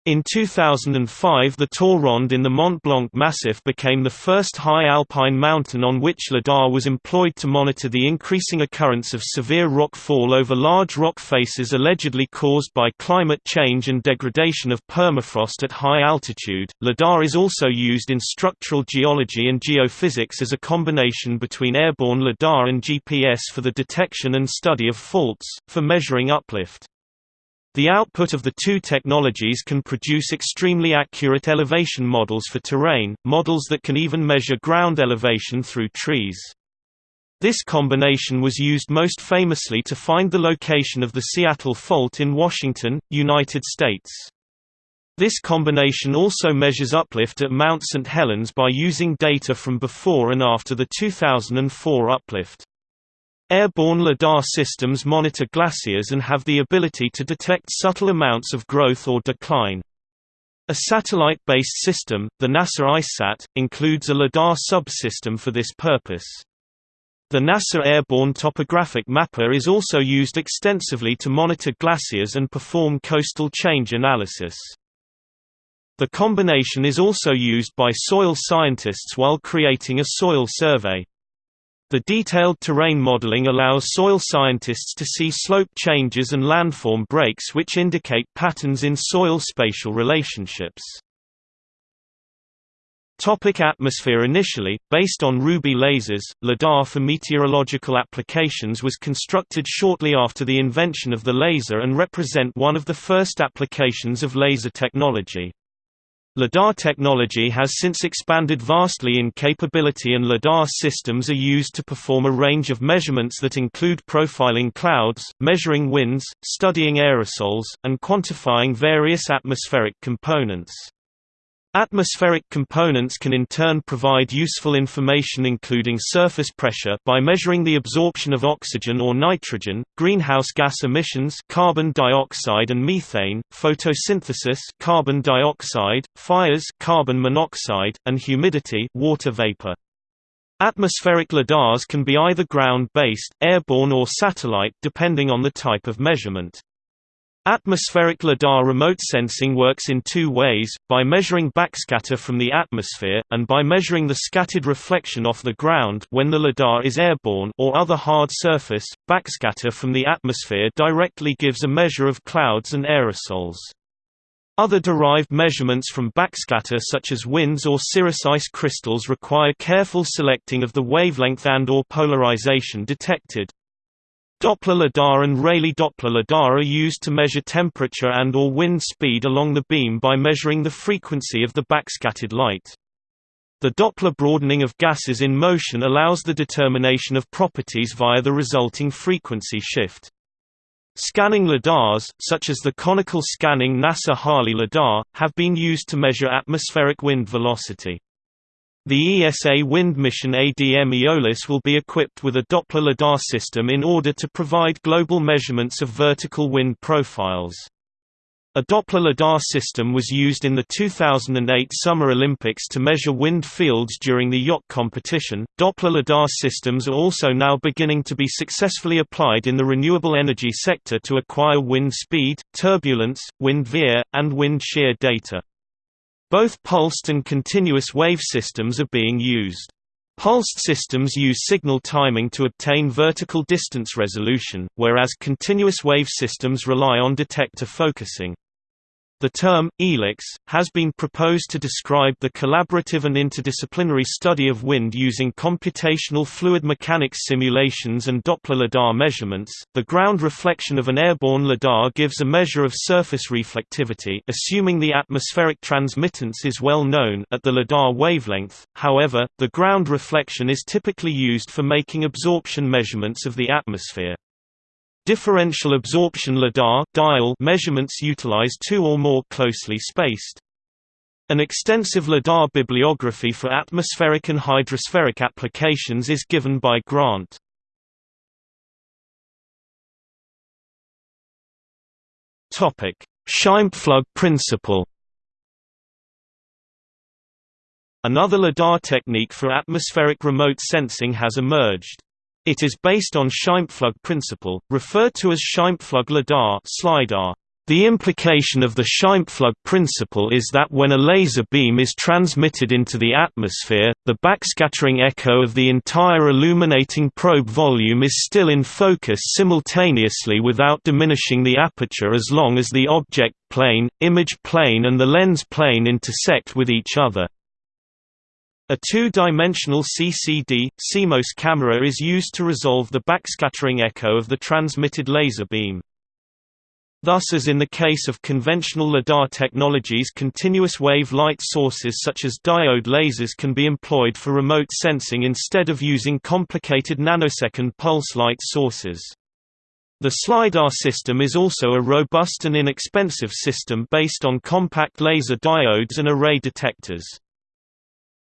In 2005 the Tour in the Mont Blanc Massif became the first high alpine mountain on which LiDAR was employed to monitor the increasing occurrence of severe rock fall over large rock faces allegedly caused by climate change and degradation of permafrost at high altitude. LiDAR is also used in structural geology and geophysics as a combination between airborne LiDAR and GPS for the detection and study of faults, for measuring uplift. The output of the two technologies can produce extremely accurate elevation models for terrain, models that can even measure ground elevation through trees. This combination was used most famously to find the location of the Seattle Fault in Washington, United States. This combination also measures uplift at Mount St. Helens by using data from before and after the 2004 uplift. Airborne LIDAR systems monitor glaciers and have the ability to detect subtle amounts of growth or decline. A satellite-based system, the NASA ICESat, includes a LIDAR subsystem for this purpose. The NASA Airborne Topographic Mapper is also used extensively to monitor glaciers and perform coastal change analysis. The combination is also used by soil scientists while creating a soil survey. The detailed terrain modeling allows soil scientists to see slope changes and landform breaks which indicate patterns in soil spatial relationships. Topic atmosphere Initially, based on Ruby lasers, LIDAR for meteorological applications was constructed shortly after the invention of the laser and represent one of the first applications of laser technology. LIDAR technology has since expanded vastly in capability and LIDAR systems are used to perform a range of measurements that include profiling clouds, measuring winds, studying aerosols, and quantifying various atmospheric components. Atmospheric components can in turn provide useful information including surface pressure by measuring the absorption of oxygen or nitrogen, greenhouse gas emissions carbon dioxide and methane, photosynthesis carbon dioxide, fires carbon monoxide, and humidity water vapor. Atmospheric lidars can be either ground-based, airborne or satellite depending on the type of measurement. Atmospheric lidar remote sensing works in two ways, by measuring backscatter from the atmosphere, and by measuring the scattered reflection off the ground when the lidar is airborne or other hard surface. Backscatter from the atmosphere directly gives a measure of clouds and aerosols. Other derived measurements from backscatter such as winds or cirrus ice crystals require careful selecting of the wavelength and or polarization detected. Doppler lidar and Rayleigh Doppler lidar are used to measure temperature and or wind speed along the beam by measuring the frequency of the backscattered light. The Doppler broadening of gases in motion allows the determination of properties via the resulting frequency shift. Scanning lidars, such as the conical scanning NASA HARLIE lidar, have been used to measure atmospheric wind velocity. The ESA wind mission ADM Aeolus will be equipped with a Doppler lidar system in order to provide global measurements of vertical wind profiles. A Doppler lidar system was used in the 2008 Summer Olympics to measure wind fields during the yacht competition. Doppler lidar systems are also now beginning to be successfully applied in the renewable energy sector to acquire wind speed, turbulence, wind veer, and wind shear data. Both pulsed and continuous wave systems are being used. Pulsed systems use signal timing to obtain vertical distance resolution, whereas continuous wave systems rely on detector focusing. The term, eolics, has been proposed to describe the collaborative and interdisciplinary study of wind using computational fluid mechanics simulations and Doppler lidar measurements. The ground reflection of an airborne lidar gives a measure of surface reflectivity assuming the atmospheric transmittance is well known at the lidar wavelength, however, the ground reflection is typically used for making absorption measurements of the atmosphere. Differential absorption lidar dial measurements utilize two or more closely spaced. An extensive lidar bibliography for atmospheric and hydrospheric applications is given by grant. Scheimpflug principle. Another lidar technique for atmospheric remote sensing has emerged. It is based on Scheimpflug principle, referred to as Scheimpflug lidar slidar. The implication of the Scheimpflug principle is that when a laser beam is transmitted into the atmosphere, the backscattering echo of the entire illuminating probe volume is still in focus simultaneously without diminishing the aperture as long as the object plane, image plane and the lens plane intersect with each other. A two-dimensional CCD, CMOS camera is used to resolve the backscattering echo of the transmitted laser beam. Thus as in the case of conventional LIDAR technologies continuous wave light sources such as diode lasers can be employed for remote sensing instead of using complicated nanosecond pulse light sources. The SLIDAR system is also a robust and inexpensive system based on compact laser diodes and array detectors.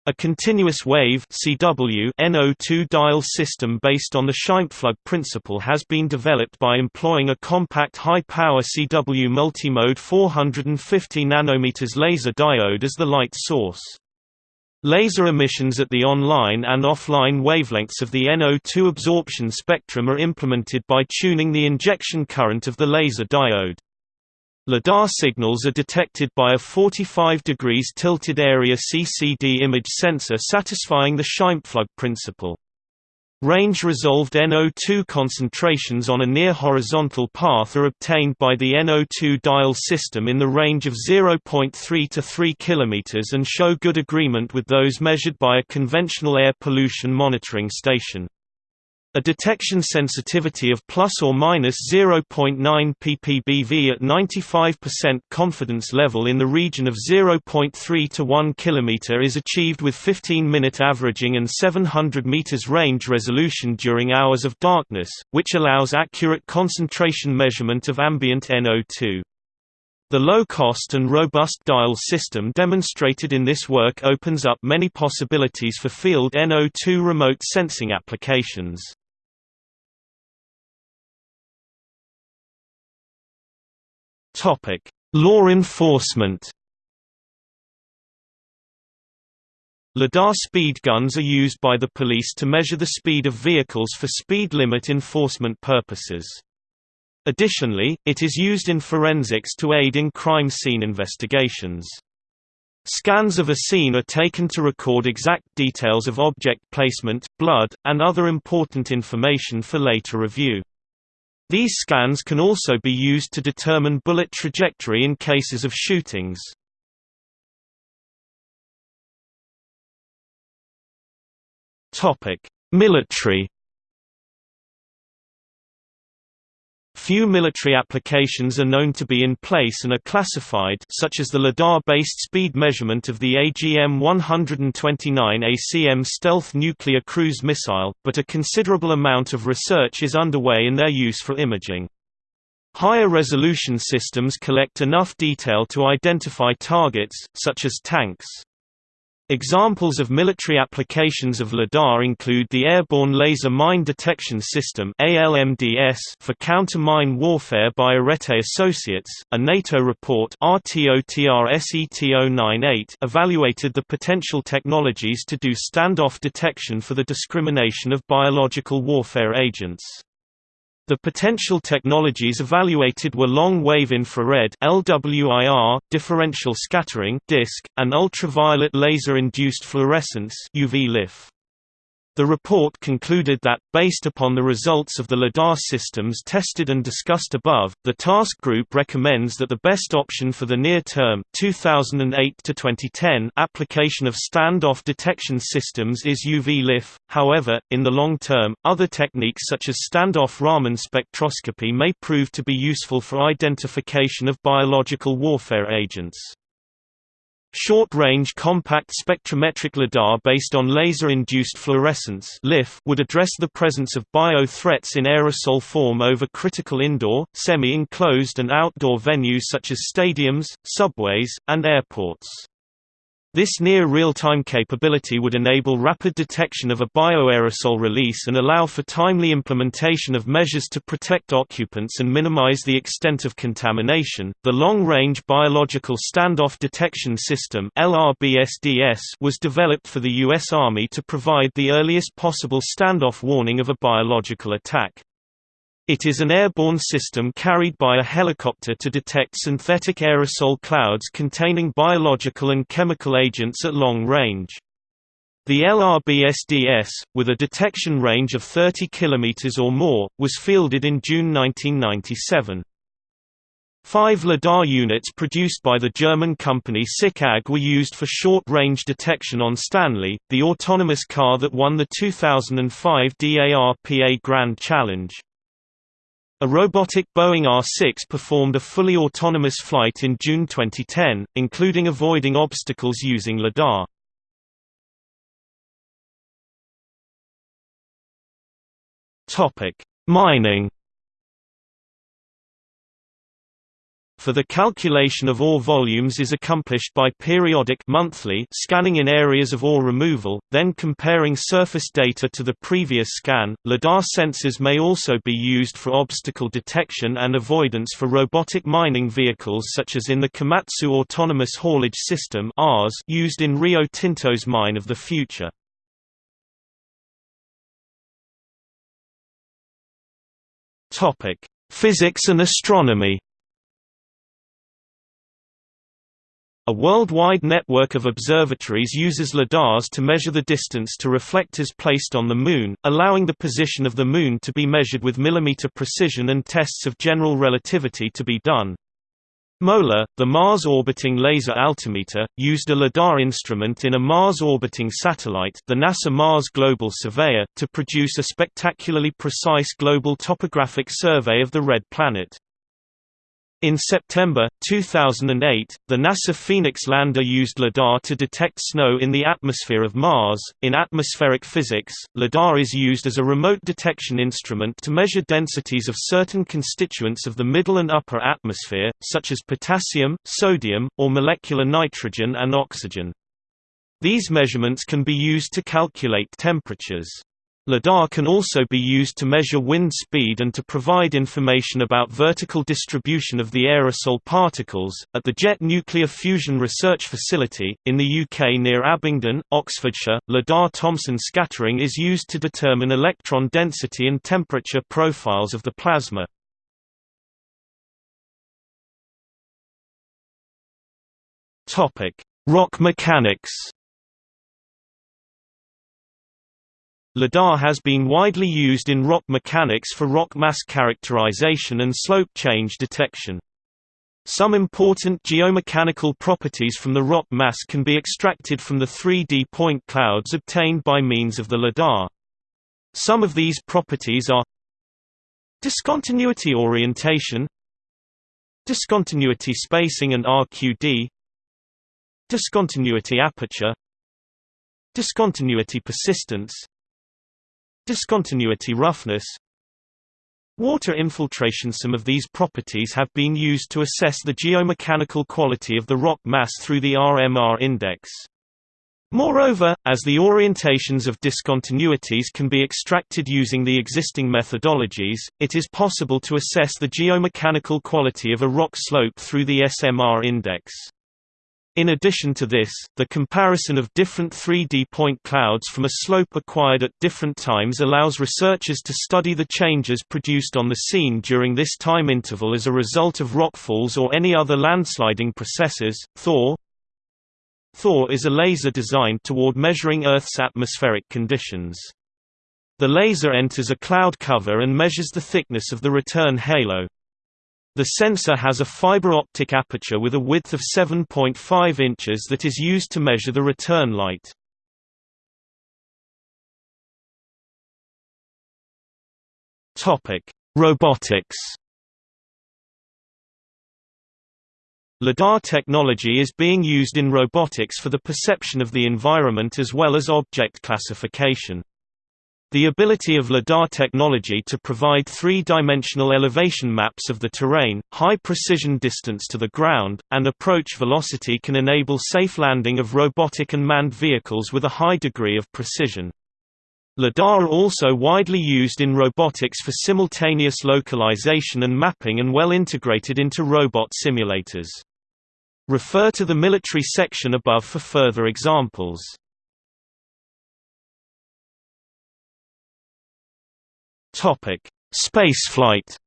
A continuous wave CW NO2 dial system based on the Scheimpflug principle has been developed by employing a compact high-power CW multimode 450 nanometers laser diode as the light source. Laser emissions at the online and offline wavelengths of the NO2 absorption spectrum are implemented by tuning the injection current of the laser diode. LiDAR signals are detected by a 45 degrees tilted area CCD image sensor satisfying the Scheimpflug principle. Range-resolved NO2 concentrations on a near horizontal path are obtained by the NO2 dial system in the range of 0.3 to 3 km and show good agreement with those measured by a conventional air pollution monitoring station. A detection sensitivity of plus or minus 0.9 ppbV at 95% confidence level in the region of 0.3 to 1 km is achieved with 15-minute averaging and 700 meters range resolution during hours of darkness, which allows accurate concentration measurement of ambient NO2. The low-cost and robust dial system demonstrated in this work opens up many possibilities for field NO2 remote sensing applications. Topic: Law enforcement. LiDAR speed guns are used by the police to measure the speed of vehicles for speed limit enforcement purposes. Additionally, it is used in forensics to aid in crime scene investigations. Scans of a scene are taken to record exact details of object placement, blood, and other important information for later review. These scans can also be used to determine bullet trajectory in cases of shootings. Military Few military applications are known to be in place and are classified such as the LiDAR-based speed measurement of the AGM-129 ACM stealth nuclear cruise missile, but a considerable amount of research is underway in their use for imaging. Higher resolution systems collect enough detail to identify targets, such as tanks. Examples of military applications of LiDAR include the Airborne Laser Mine Detection System for counter-mine warfare by Arete Associates. A NATO report evaluated the potential technologies to do standoff detection for the discrimination of biological warfare agents. The potential technologies evaluated were long-wave infrared LWIR, differential scattering (DISC), and ultraviolet laser-induced fluorescence (UV-LIF). The report concluded that, based upon the results of the LiDAR systems tested and discussed above, the task group recommends that the best option for the near-term application of standoff detection systems is UV-LIF, however, in the long term, other techniques such as standoff Raman spectroscopy may prove to be useful for identification of biological warfare agents. Short-range compact spectrometric LiDAR based on laser-induced fluorescence would address the presence of bio-threats in aerosol form over critical indoor, semi-enclosed and outdoor venues such as stadiums, subways, and airports. This near real-time capability would enable rapid detection of a bioaerosol release and allow for timely implementation of measures to protect occupants and minimize the extent of contamination. The Long-Range Biological Standoff Detection System (LRBSDS) was developed for the US Army to provide the earliest possible standoff warning of a biological attack. It is an airborne system carried by a helicopter to detect synthetic aerosol clouds containing biological and chemical agents at long range. The LRBSDS, with a detection range of 30 km or more, was fielded in June 1997. Five LiDAR units produced by the German company SICK AG were used for short-range detection on Stanley, the autonomous car that won the 2005 DARPA Grand Challenge. A robotic Boeing R-6 performed a fully autonomous flight in June 2010, including avoiding obstacles using LiDAR. Mining for the calculation of ore volumes is accomplished by periodic monthly scanning in areas of ore removal, then comparing surface data to the previous scan. LiDAR sensors may also be used for obstacle detection and avoidance for robotic mining vehicles such as in the Komatsu Autonomous Haulage System used in Rio Tinto's Mine of the Future. Physics and astronomy A worldwide network of observatories uses lidars to measure the distance to reflectors placed on the Moon, allowing the position of the Moon to be measured with millimeter precision and tests of general relativity to be done. MOLA, the Mars Orbiting Laser Altimeter, used a LIDAR instrument in a Mars-orbiting satellite the NASA Mars Global Surveyor to produce a spectacularly precise global topographic survey of the Red Planet. In September, 2008, the NASA Phoenix lander used LIDAR to detect snow in the atmosphere of Mars. In atmospheric physics, LIDAR is used as a remote detection instrument to measure densities of certain constituents of the middle and upper atmosphere, such as potassium, sodium, or molecular nitrogen and oxygen. These measurements can be used to calculate temperatures. LIDAR can also be used to measure wind speed and to provide information about vertical distribution of the aerosol particles. At the Jet Nuclear Fusion Research Facility, in the UK near Abingdon, Oxfordshire, LIDAR Thomson scattering is used to determine electron density and temperature profiles of the plasma. Rock mechanics LIDAR has been widely used in rock mechanics for rock mass characterization and slope change detection. Some important geomechanical properties from the rock mass can be extracted from the 3D point clouds obtained by means of the LIDAR. Some of these properties are Discontinuity orientation Discontinuity spacing and RQD Discontinuity aperture Discontinuity persistence Discontinuity roughness Water infiltration Some of these properties have been used to assess the geomechanical quality of the rock mass through the RMR index. Moreover, as the orientations of discontinuities can be extracted using the existing methodologies, it is possible to assess the geomechanical quality of a rock slope through the SMR index. In addition to this, the comparison of different 3D point clouds from a slope acquired at different times allows researchers to study the changes produced on the scene during this time interval as a result of rockfalls or any other landsliding processes. Thor Thor is a laser designed toward measuring Earth's atmospheric conditions. The laser enters a cloud cover and measures the thickness of the return halo. The sensor has a fiber optic aperture with a width of 7.5 inches that is used to measure the return light. Robotics. LIDAR technology is being used in robotics for the perception of the environment as well as object classification. The ability of LIDAR technology to provide three-dimensional elevation maps of the terrain, high-precision distance to the ground, and approach velocity can enable safe landing of robotic and manned vehicles with a high degree of precision. LIDAR also widely used in robotics for simultaneous localization and mapping and well integrated into robot simulators. Refer to the military section above for further examples. Topic: Spaceflight.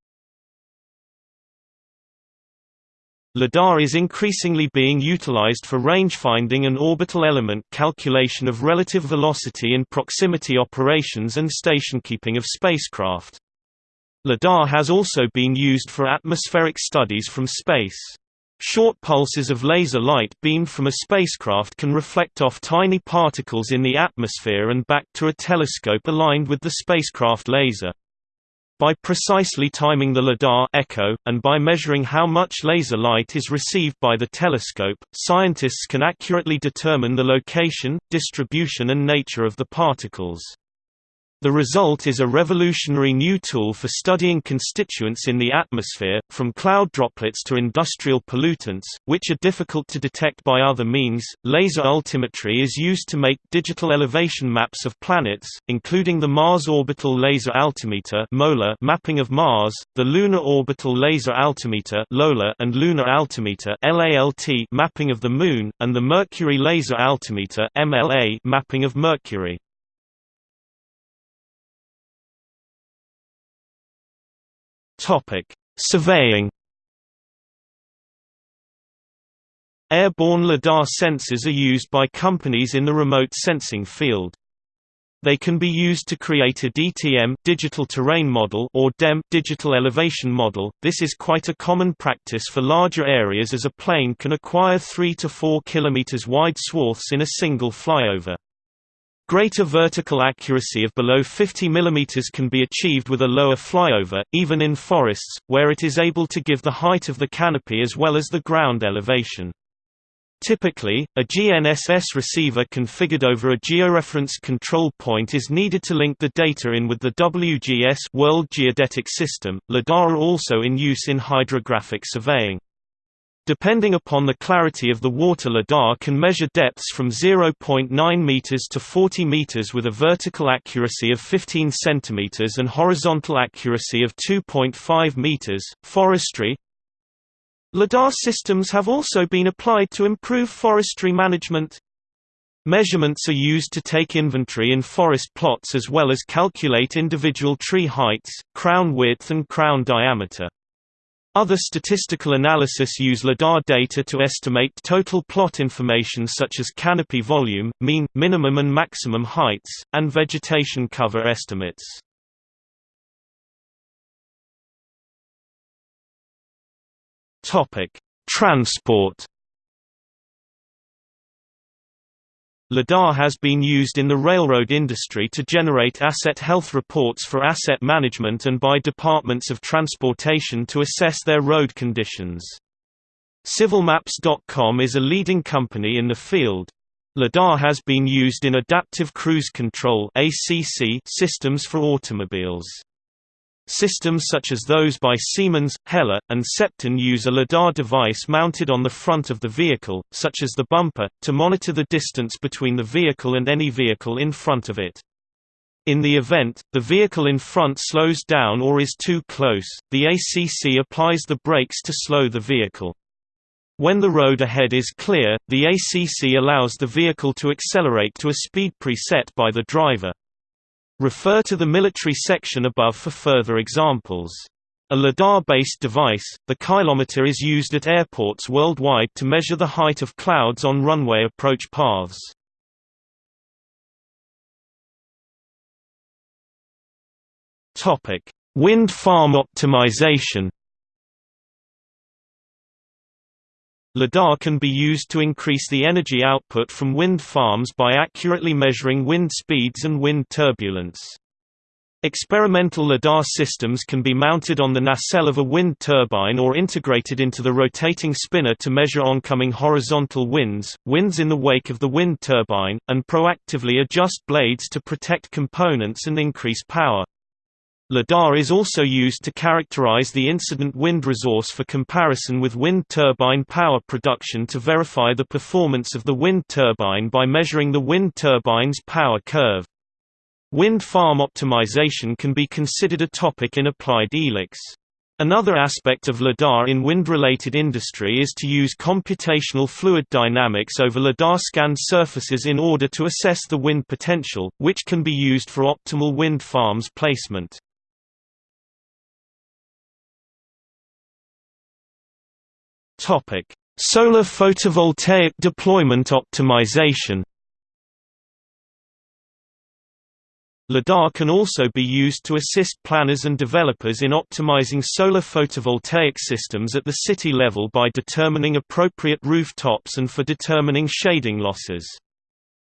LIDAR is increasingly being utilized for range-finding and orbital element calculation of relative velocity in proximity operations and station-keeping of spacecraft. LIDAR has also been used for atmospheric studies from space. Short pulses of laser light beamed from a spacecraft can reflect off tiny particles in the atmosphere and back to a telescope aligned with the spacecraft laser. By precisely timing the LIDAR echo, and by measuring how much laser light is received by the telescope, scientists can accurately determine the location, distribution and nature of the particles. The result is a revolutionary new tool for studying constituents in the atmosphere, from cloud droplets to industrial pollutants, which are difficult to detect by other means. Laser altimetry is used to make digital elevation maps of planets, including the Mars Orbital Laser Altimeter mapping of Mars, the Lunar Orbital Laser Altimeter and Lunar Altimeter mapping of the Moon, and the Mercury Laser Altimeter mapping of Mercury. Topic: Surveying. Airborne lidar sensors are used by companies in the remote sensing field. They can be used to create a DTM digital terrain model or DEM digital elevation model. This is quite a common practice for larger areas as a plane can acquire 3 to 4 km wide swaths in a single flyover. Greater vertical accuracy of below 50 mm can be achieved with a lower flyover, even in forests, where it is able to give the height of the canopy as well as the ground elevation. Typically, a GNSS receiver configured over a georeference control point is needed to link the data in with the WGS World Geodetic System. LIDAR also in use in hydrographic surveying. Depending upon the clarity of the water lidar can measure depths from 0.9 meters to 40 meters with a vertical accuracy of 15 centimeters and horizontal accuracy of 2.5 meters. Forestry LIDAR systems have also been applied to improve forestry management. Measurements are used to take inventory in forest plots as well as calculate individual tree heights, crown width and crown diameter. Other statistical analysis use LIDAR data to estimate total plot information such as canopy volume, mean, minimum and maximum heights, and vegetation cover estimates. Transport LIDAR has been used in the railroad industry to generate asset health reports for asset management and by departments of transportation to assess their road conditions. CivilMaps.com is a leading company in the field. LIDAR has been used in adaptive cruise control systems for automobiles. Systems such as those by Siemens, Hella, and Cepton use a LiDAR device mounted on the front of the vehicle, such as the bumper, to monitor the distance between the vehicle and any vehicle in front of it. In the event, the vehicle in front slows down or is too close, the ACC applies the brakes to slow the vehicle. When the road ahead is clear, the ACC allows the vehicle to accelerate to a speed preset by the driver. Refer to the military section above for further examples. A LiDAR-based device, the ceilometer is used at airports worldwide to measure the height of clouds on runway approach paths. Wind farm optimization LIDAR can be used to increase the energy output from wind farms by accurately measuring wind speeds and wind turbulence. Experimental LIDAR systems can be mounted on the nacelle of a wind turbine or integrated into the rotating spinner to measure oncoming horizontal winds, winds in the wake of the wind turbine, and proactively adjust blades to protect components and increase power. LIDAR is also used to characterize the incident wind resource for comparison with wind turbine power production to verify the performance of the wind turbine by measuring the wind turbine's power curve. Wind farm optimization can be considered a topic in applied eolics. Another aspect of LIDAR in wind-related industry is to use computational fluid dynamics over LIDAR-scanned surfaces in order to assess the wind potential, which can be used for optimal wind farms placement. Topic: Solar photovoltaic deployment optimization. LIDAR can also be used to assist planners and developers in optimizing solar photovoltaic systems at the city level by determining appropriate rooftops and for determining shading losses.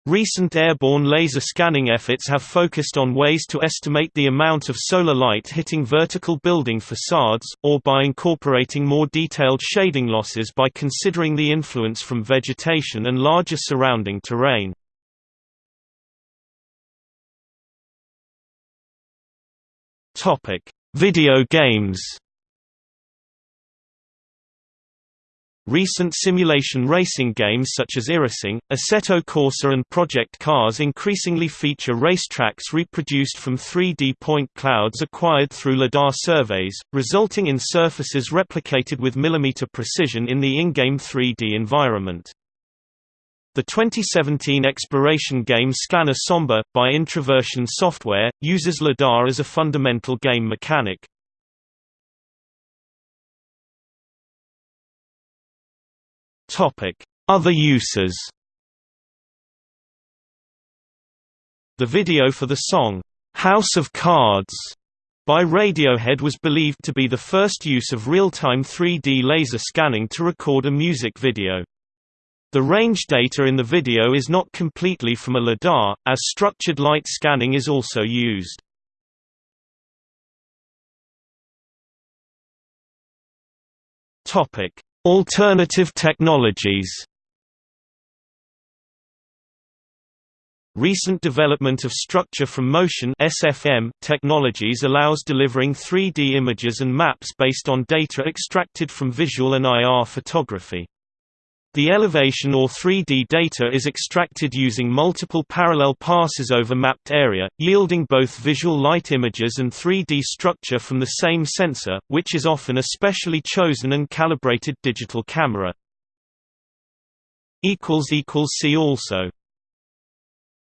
Recent airborne laser scanning efforts have focused on ways to estimate the amount of solar light hitting vertical building facades, or by incorporating more detailed shading losses by considering the influence from vegetation and larger surrounding terrain. Video games. Recent simulation racing games such as iRacing, Assetto Corsa and Project Cars increasingly feature racetracks reproduced from 3D point clouds acquired through LiDAR surveys, resulting in surfaces replicated with millimeter precision in the in-game 3D environment. The 2017 exploration game Scanner Sombre, by Introversion Software, uses LiDAR as a fundamental game mechanic. Other uses The video for the song, "'House of Cards' by Radiohead was believed to be the first use of real-time 3D laser scanning to record a music video. The range data in the video is not completely from a LiDAR, as structured light scanning is also used. Alternative technologies Recent development of structure from motion (SFM) technologies allows delivering 3D images and maps based on data extracted from visual and IR photography. The elevation or 3D data is extracted using multiple parallel passes over mapped area, yielding both visual light images and 3D structure from the same sensor, which is often a specially chosen and calibrated digital camera. See also